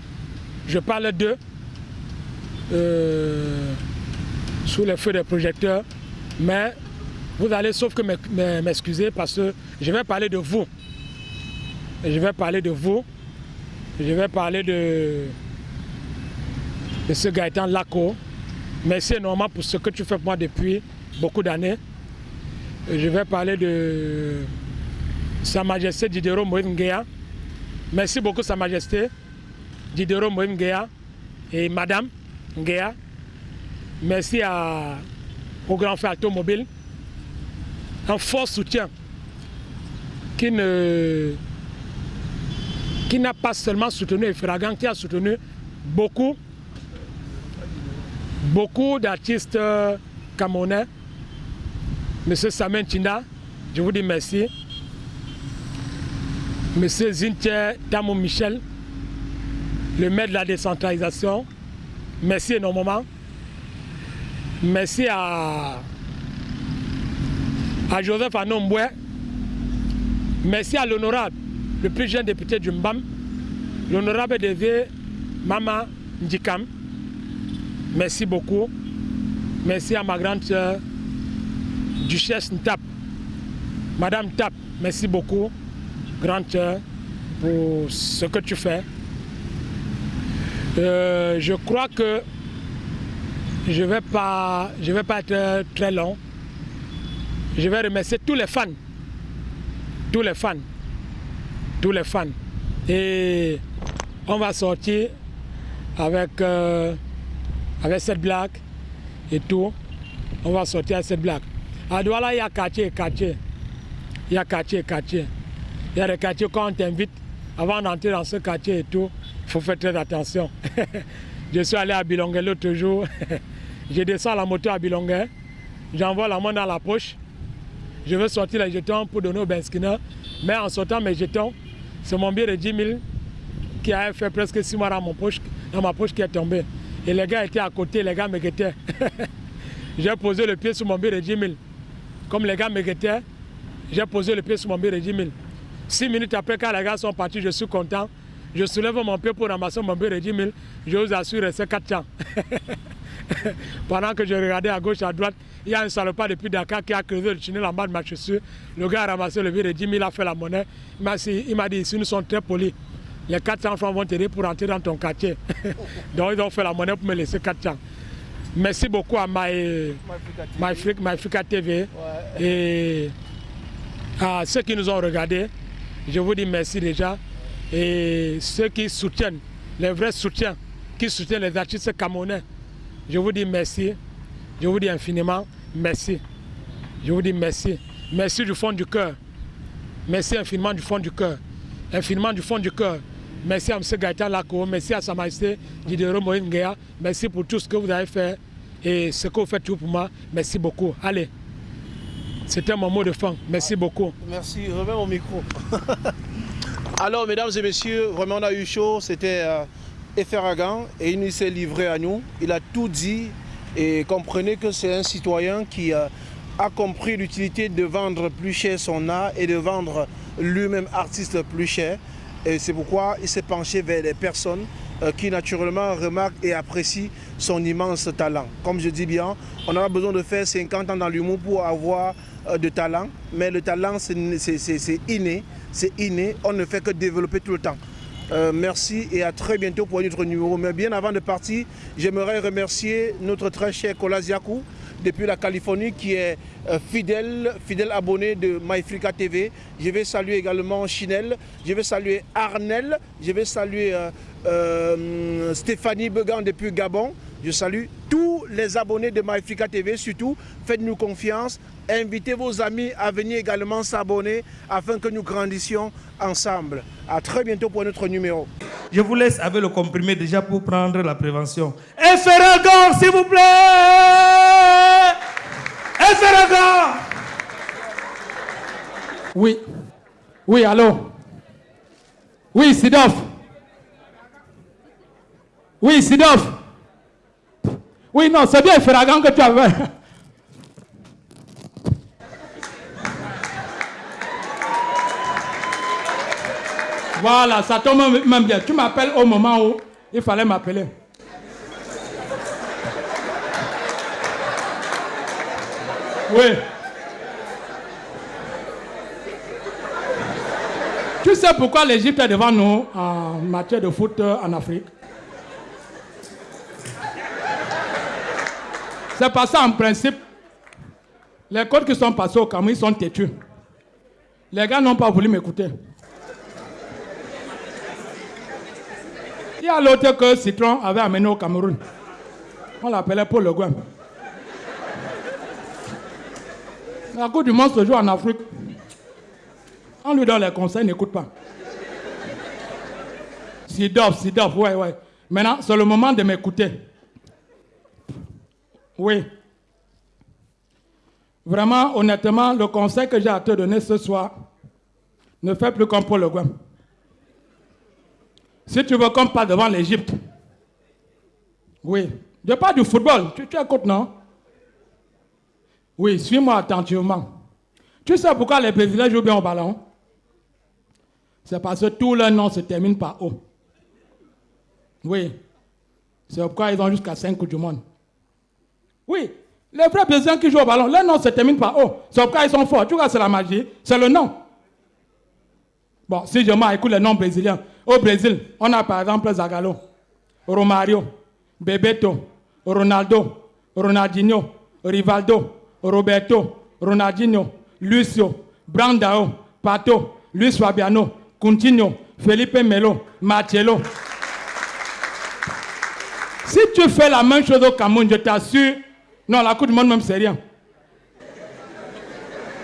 je parle d'eux euh, sous les feux des projecteurs, mais vous allez sauf que m'excuser parce que je vais parler de vous. Je vais parler de vous. Je vais parler de, de ce Gaëtan Laco. Merci énormément pour ce que tu fais pour moi depuis beaucoup d'années. Je vais parler de Sa Majesté Diderot Moïse Merci beaucoup Sa Majesté Diderot Moïse et Madame Ngea. Merci au grand frère automobile un fort soutien qui ne qui n'a pas seulement soutenu Efragan, qui a soutenu beaucoup, beaucoup d'artistes camerounais. Monsieur Samen Chinda, je vous dis merci. Monsieur Zintier Tamou Michel, le maire de la décentralisation, merci énormément. Merci à Joseph Anomboué. Merci à l'honorable, le plus jeune député du Mbam, l'honorable DV Mama Ndikam. Merci beaucoup. Merci à ma grande soeur, Duchesse Ntap. Madame Tap, merci beaucoup, grande pour ce que tu fais. Euh, je crois que je ne vais, pas, je vais pas être très long je vais remercier tous les fans. Tous les fans. Tous les fans. Et on va sortir avec, euh, avec cette blague et tout. On va sortir avec cette blague. À Douala, il y a quartier quartier. Il y a quartier quartier. Il y a des quartiers quand on t'invite, avant d'entrer dans ce quartier et tout, il faut faire très attention. je suis allé à Bilongue l'autre jour. je descends la moto à Bilongue. J'envoie la main dans la poche je veux sortir les jetons pour donner au Benskina. Mais en sortant mes jetons, c'est mon billet de 10 000 qui a fait presque 6 mois dans, poche, dans ma poche qui est tombé. Et les gars étaient à côté, les gars me guettaient. j'ai posé le pied sur mon billet de 10 000. Comme les gars me guettaient, j'ai posé le pied sur mon billet de 10 000. Six minutes après, quand les gars sont partis, je suis content. Je soulève mon pied pour ramasser mon billet de 10 000. Je vous assure, c'est 4 ans. Pendant que je regardais à gauche, à droite, il y a un salopard depuis Dakar qui a creusé le tunnel en bas de ma chaussure. Le gars a ramassé le billet de 10 000, a fait la monnaie. Il m'a dit, ici nous sommes très polis. Les 400 francs vont t'aider pour entrer dans ton quartier. Donc ils ont fait la monnaie pour me laisser 400. Merci beaucoup à My, My, TV et à ceux qui nous ont regardés. Je vous dis merci déjà. Et ceux qui soutiennent, les vrais soutiens, qui soutiennent les artistes camerounais. Je vous dis merci. Je vous dis infiniment merci. Je vous dis merci. Merci du fond du cœur. Merci infiniment du fond du cœur. Infiniment du fond du cœur. Merci à M. Gaëtan Lako, merci à Sa Majesté Diderot Moïse Merci pour tout ce que vous avez fait et ce que vous faites pour moi. Merci beaucoup. Allez, c'était mon mot de fin. Merci beaucoup. Merci, remets mon micro. Alors, mesdames et messieurs, vraiment on a eu chaud. C'était euh, et il s'est livré à nous. Il a tout dit et comprenez que c'est un citoyen qui euh, a compris l'utilité de vendre plus cher son art et de vendre lui-même artiste plus cher. Et c'est pourquoi il s'est penché vers les personnes euh, qui naturellement remarque et apprécie son immense talent. Comme je dis bien, on pas besoin de faire 50 ans dans l'humour pour avoir de talent, mais le talent c'est inné, c'est inné, on ne fait que développer tout le temps. Euh, merci et à très bientôt pour notre numéro. Mais bien avant de partir, j'aimerais remercier notre très cher Kola Ziakou depuis la Californie qui est euh, fidèle, fidèle abonné de MyFrica TV. Je vais saluer également Chinel, je vais saluer Arnel, je vais saluer euh, Stéphanie Began depuis Gabon. Je salue tous les abonnés de MyFrica TV, surtout faites-nous confiance, invitez vos amis à venir également s'abonner afin que nous grandissions ensemble. A très bientôt pour notre numéro. Je vous laisse avec le comprimé déjà pour prendre la prévention. Efferagor, s'il vous plaît Efferagor Oui. Oui, allô? Oui, Sidoff Oui, Sidoff Oui, non, c'est bien Ferragan que tu avais. Voilà, ça tombe même bien. Tu m'appelles au moment où il fallait m'appeler. Oui. Tu sais pourquoi l'Égypte est devant nous en matière de foot en Afrique? C'est parce qu'en principe, les codes qui sont passés au Cameroun sont têtus. Les gars n'ont pas voulu m'écouter. Il y a l'autre que Citron avait amené au Cameroun. On l'appelait Paul Le Gouin. La Coupe du Monde se joue en Afrique. On lui donne les conseils, il n'écoute pas. Sidov, Sidov, ouais, ouais. Maintenant, c'est le moment de m'écouter. Oui. Vraiment, honnêtement, le conseil que j'ai à te donner ce soir, ne fais plus comme Paul Le Gouin. Si tu veux qu'on parle devant l'Égypte, oui, je parle du football, tu, tu écoutes, non? Oui, suis-moi attentivement. Tu sais pourquoi les Brésiliens jouent bien au ballon? C'est parce que tout leur nom se termine par O. Oui, c'est pourquoi ils ont jusqu'à 5 coups du monde. Oui, les vrais Brésiliens qui jouent au ballon, leur nom se termine par O. C'est pourquoi ils sont forts. Tu vois, c'est la magie, c'est le nom. Bon, si je m'écoute les noms brésiliens, au Brésil, on a par exemple Zagallo, Romario, Bebeto, Ronaldo, Ronaldinho, Rivaldo, Roberto, Ronaldinho, Lucio, Brandao, Pato, Luis Fabiano, Coutinho, Felipe Melo, Marcelo. Si tu fais la même chose au Cameroun, je t'assure, non, la Coupe du Monde même c'est rien.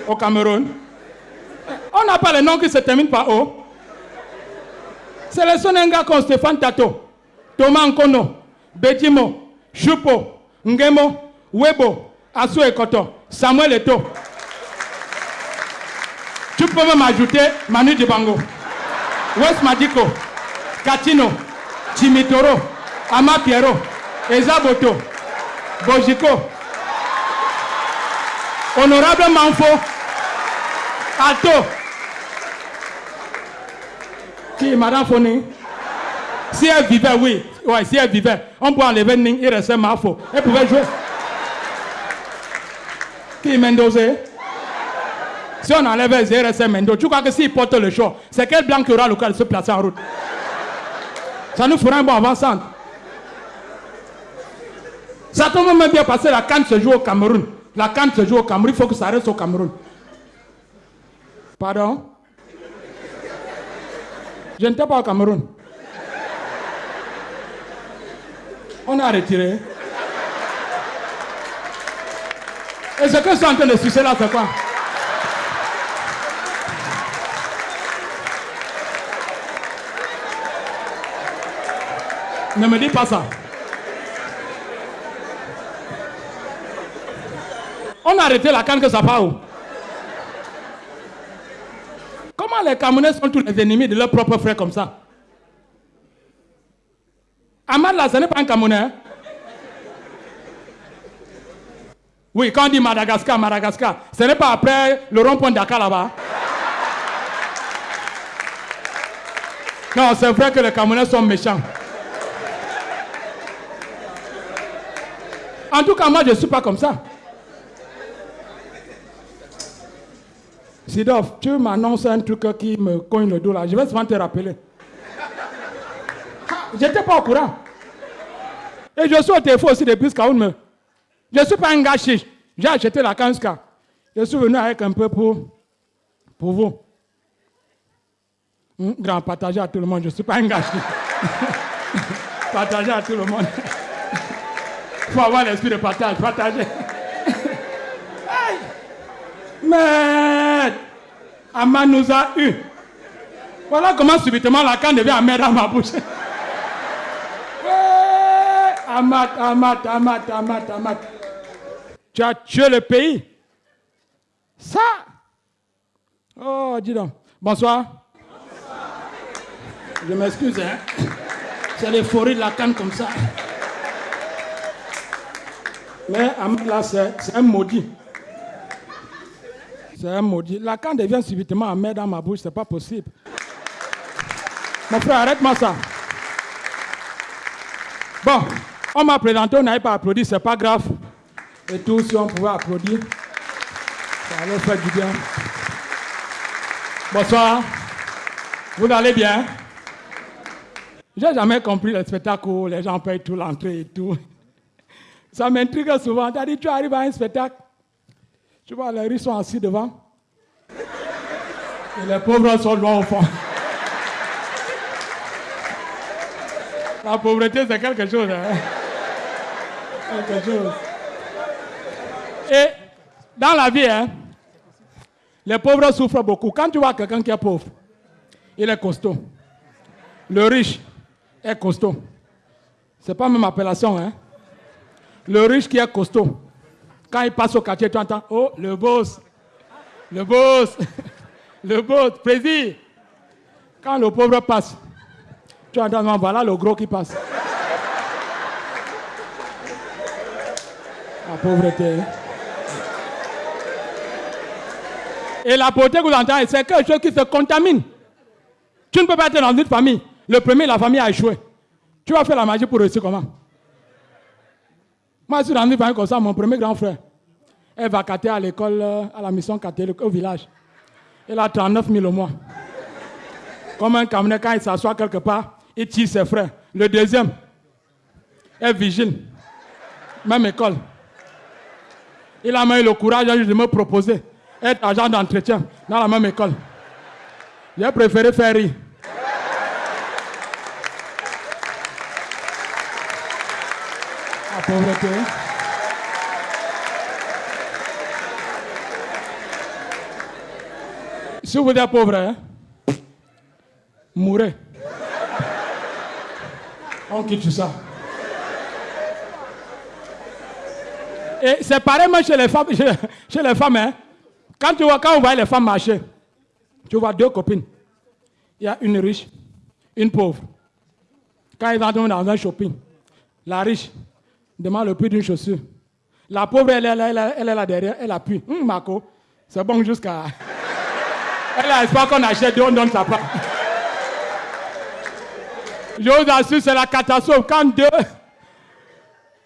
Au Cameroun, on n'a pas les noms qui se terminent par O. Sélectionne un gars comme Stéphane Tato, Thomas Nkono, Bedimo, Chupo, Ngemo, Webo, Asu Ekoto, Samuel Eto. Tu peux même ajouter Manu Dibango, Wes Madiko, Katino, Chimitoro, Ama Piero, Ezaboto, Bojiko, Honorable Manfo, Alto, qui Madame Foni Si elle vivait, oui. Ouais, si elle vivait, on peut enlever Ning, il restait Mafo. Elle pouvait jouer. Qui Mendoza? Si on enlève il restait Mendoza. Tu crois que s'il porte le choix, c'est quel blanc qui aura le cas de se placer en route? Ça nous fera un bon avant-centre. Ça tombe même bien passer la canne se joue au Cameroun. La canne se joue au Cameroun, il faut que ça reste au Cameroun. Pardon? Je n'étais pas au Cameroun. On a retiré. Et ce que je suis en train de sucer là, c'est quoi? Ne me dis pas ça. on a arrêté la canne que ça part où? Comment les Camerounais sont tous les ennemis de leurs propres frères comme ça? Ahmad là, ce n'est pas un Camerounais. Hein? Oui, quand on dit Madagascar, Madagascar, ce n'est pas après le rond-point Dakar là-bas. Non, c'est vrai que les Camerounais sont méchants. En tout cas, moi, je ne suis pas comme ça. Sidov, tu m'annonces un truc qui me cogne le dos là. Je vais souvent te rappeler. Je n'étais pas au courant. Et je suis au téléphone aussi depuis me. Je ne suis pas un chiche. J'ai acheté la Kanska. Je suis venu avec un peu pour, pour vous. Hmm, grand, partagez à tout le monde. Je ne suis pas un gars chiche. partagez à tout le monde. Il faut avoir l'esprit de partage. Partagez. Mais Amad nous a eu. Voilà comment subitement la canne devient amère dans ma bouche. Amad, Amad, Amad, Amad, Amad. Tu as tué le pays. Ça. Oh, dis donc. Bonsoir. Bonsoir. Je m'excuse, hein. C'est l'euphorie de la canne comme ça. Mais Amad, là, c'est un maudit. C'est un maudit. La canne devient subitement amère dans ma bouche, c'est pas possible. Mon frère, arrête-moi ça. Bon, on m'a présenté, on n'avait pas applaudi, c'est pas grave. Et tout, si on pouvait applaudir, ça allait faire du bien. Bonsoir. Vous allez bien? J'ai jamais compris le spectacle où les gens payent tout l'entrée et tout. Ça m'intrigue souvent. Tu as dit, tu arrives à un spectacle, tu vois, les riches sont assis devant. Et les pauvres sont loin au fond. La pauvreté, c'est quelque chose. Hein? Quelque chose. Et dans la vie, hein, les pauvres souffrent beaucoup. Quand tu vois quelqu'un qui est pauvre, il est costaud. Le riche est costaud. Ce n'est pas même appellation. Hein? Le riche qui est costaud, quand il passe au quartier, tu entends, oh, le boss, le boss, le boss, plaisir. Quand le pauvre passe, tu entends, voilà le gros qui passe. La pauvreté. Et la pauvreté que vous entendez, c'est quelque chose qui se contamine. Tu ne peux pas être dans une famille. Le premier, la famille a échoué. Tu vas faire la magie pour réussir comment? Moi, je suis dans une comme ça, mon premier grand frère. Elle va cater à l'école, à la mission catholique au village. Elle a 39 000 au mois. Comme un camion, quand il s'assoit quelque part, il tire ses frères. Le deuxième est vigile. Même école. Il a eu le courage de me proposer être agent d'entretien dans la même école. J'ai préféré faire rire. Pauvreté. Si vous êtes pauvre, hein, mourrez. On quitte ça. Et c'est pareil chez les femmes. Chez, les femmes hein. quand, tu vois, quand on voit les femmes marcher, tu vois deux copines. Il y a une riche, une pauvre. Quand ils entrent dans un shopping, la riche, demande le prix d'une chaussure. La pauvre, elle, elle, elle, est là derrière, elle appuie. Hum, Marco, c'est bon jusqu'à. Elle a espoir qu'on achète on donne sa part. Je vous assure, c'est la catastrophe. Quand deux,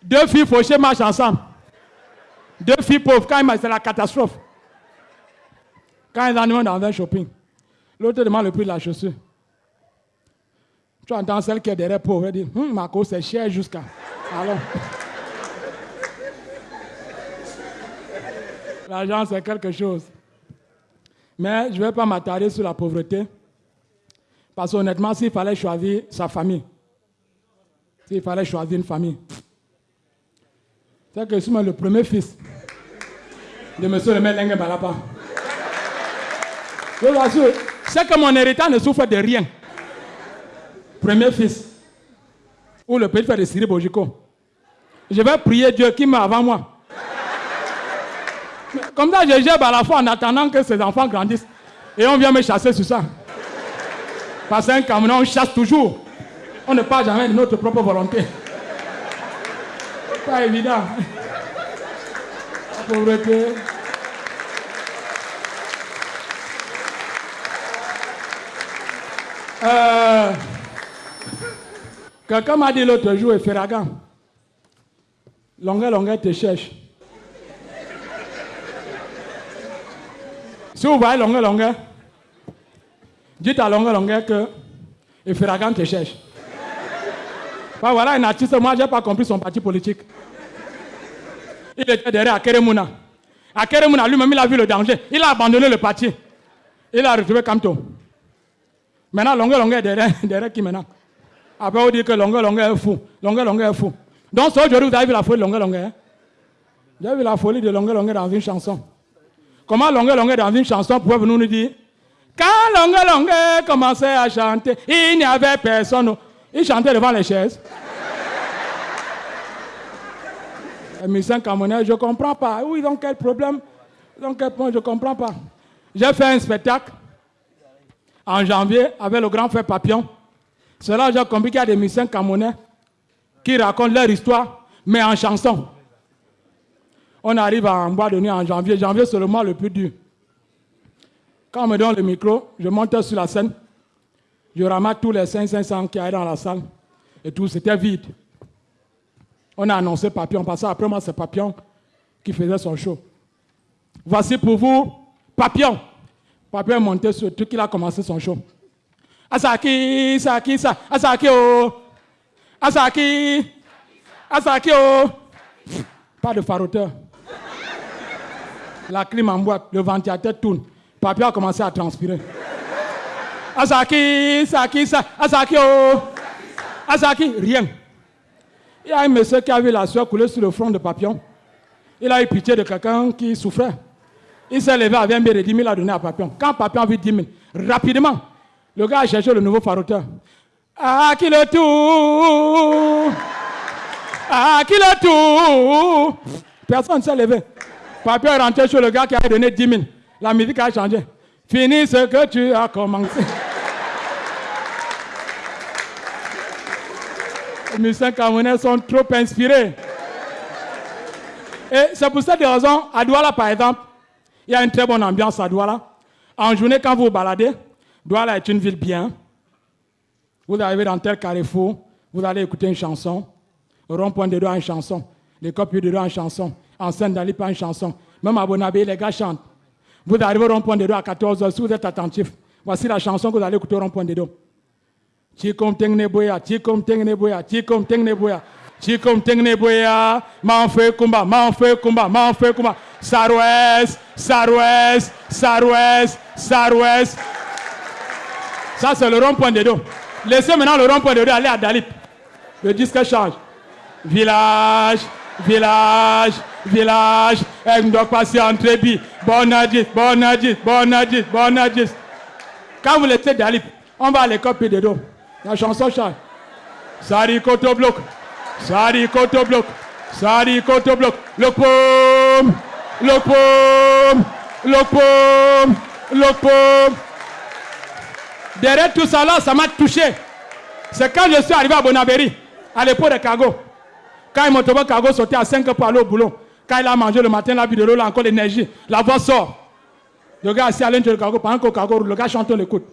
deux filles fauchées marchent ensemble, deux filles pauvres, quand c'est la catastrophe. Quand ils en dans un shopping, l'autre demande le prix de la chaussure. Tu entends celle qui est derrière pauvre, elle dit hum, Marco, c'est cher jusqu'à. Alors. L'argent, c'est quelque chose. Mais je ne vais pas m'attarder sur la pauvreté. Parce qu'honnêtement, s'il fallait choisir sa famille, s'il fallait choisir une famille, c'est que je suis le premier fils de M. le maire Lengue Balapa. C'est que mon héritage ne souffre de rien. Premier fils. Ou le petit frère de Siri Bojiko. Je vais prier Dieu qui m'a avant moi. Comme ça, je gère à la fois en attendant que ces enfants grandissent. Et on vient me chasser sur ça. Parce qu'un camion, on chasse toujours. On ne part jamais de notre propre volonté. Pas évident. La pauvreté. Euh, Quelqu'un m'a dit l'autre jour, Ferragan, Longueur, longueur te cherche. Si vous voyez longueur, longueur, dites à longueur, longueur que Eferagan te cherche. Voilà un artiste, moi je n'ai pas compris son parti politique. Il était derrière Akeremuna. Akeremuna lui-même, il a vu le danger. Il a abandonné le parti. Il a retrouvé Kamto. Maintenant, longueur, longueur derrière, derrière qui maintenant? Après, on dit que longueur, longueur est fou. Longueur, longueur est fou. Donc, aujourd'hui, vous avez vu la folie de longueur, longueur. Hein? Vous avez vu la folie de longueur, longueur dans une chanson. Comment longueur, longueur dans une chanson pouvez vous nous dire? Quand longueur, longueur commençait à chanter, il n'y avait personne. Il chantait devant les chaises. Les musiciens camerounais, je ne comprends pas. Oui, ont quel problème? Ils quel point? Je ne comprends pas. J'ai fait un spectacle en janvier avec le grand frère Papillon. Que j'ai compris qu'il y a des musiciens camerounais qui racontent leur histoire, mais en chanson. On arrive en bois de nuit en janvier. Janvier, c'est le mois le plus dur. Quand on me donne le micro, je monte sur la scène. Je ramasse tous les 500 qui arrivent dans la salle. Et tout, c'était vide. On a annoncé Papillon. Parce après moi, c'est Papillon qui faisait son show. Voici pour vous Papillon. Papillon est monté sur le truc, il a commencé son show. Asaki, Asaki, Asaki, oh. Asaki, Asaki, oh. Pas de faroteur. La clim en boîte, le ventilateur tourne. Papillon a commencé à transpirer. Asaki, Asaki, Asaki, oh. Asaki, rien. Il y a un monsieur qui a vu la sueur couler sur le front de Papillon. Il a eu pitié de quelqu'un qui souffrait. Il s'est levé avec un billet de 10 000 à donner à Papillon. Quand Papillon a vu 10 000, rapidement, le gars a cherché le nouveau faroteur. Ah, qui le tout? Ah, qui le tout? Personne ne s'est levé. Papillon est rentré chez le gars qui a donné 10 000. La musique a changé. Finis ce que tu as commencé. Les musiciens camerounais sont trop inspirés. Et c'est pour cette raison, à Douala par exemple, il y a une très bonne ambiance à Douala. En journée, quand vous vous baladez, Douala est une ville bien. Vous arrivez dans tel carrefour, vous allez écouter une chanson. Rond-point de Douala, une chanson. Les copies de Douala, une chanson. En scène pas une chanson. Même à Bonabé, les gars chantent. Vous arrivez au rond-point de Douala à 14h, si vous êtes attentif. Voici la chanson que vous allez écouter au rond-point de Douala. Chikom tengne boya, chikom tengne boya, chikom tengne boya. Chikom tengne boya, manfe kumba, manfe kumba, manfe kumba. Sarouès, Sarouès, Sarouès, Sarouès. Ça, c'est le rond-point de dos. Laissez maintenant le rond-point de dos aller à Dalit. Le disque change. Village, village, village. Elle doit passer en trébi. Bon adis, bon adis, bon adis, bon adis. Quand vous laissez Dalit, on va à l'école dos. La chanson chante. Sari koto bloc. Sari koto bloc. Sari koto bloc. Le pomme. Le pomme. Le pomme. Le pomme. Derrière tout ça là, ça m'a touché. C'est quand je suis arrivé à Bonabéry, à l'époque de Cargo. Quand il m'a Cargo sautait à 5 pour aller au boulot. Quand il a mangé le matin, la vie de l'eau, il a encore l'énergie. La voix sort. Le gars assis à l'intérieur du cargo, pendant le cargo, le gars chante, on l'écoute.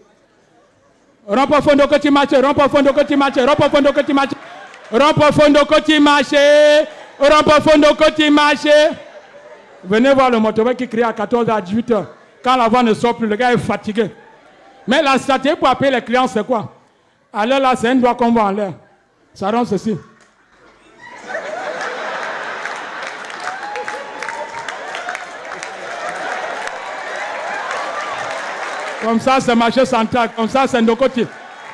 Rompo fondo koti mache, rompo fondo koti mache, rompo fondo koti mache. Rompo fondo koti mache, rompo fondo koti mache. Venez voir le motorbike qui crie à 14h à 18h. Quand la voix ne sort plus, le gars est fatigué. Mais la stratégie pour appeler les clients, c'est quoi? Alors là, c'est un doigt qu'on voit en l'air. Ça rend ceci. Comme ça, c'est marché central. Comme ça, c'est Ndokoti.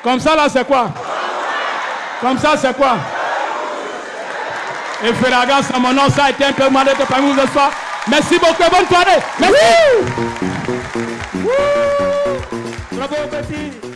Comme ça, là, c'est quoi? Comme ça, c'est quoi? Et Ferragan, c'est mon nom. Ça a été un peu mal de parmi vous ce soir. Merci beaucoup. Bonne soirée. Merci. Bravo, petit.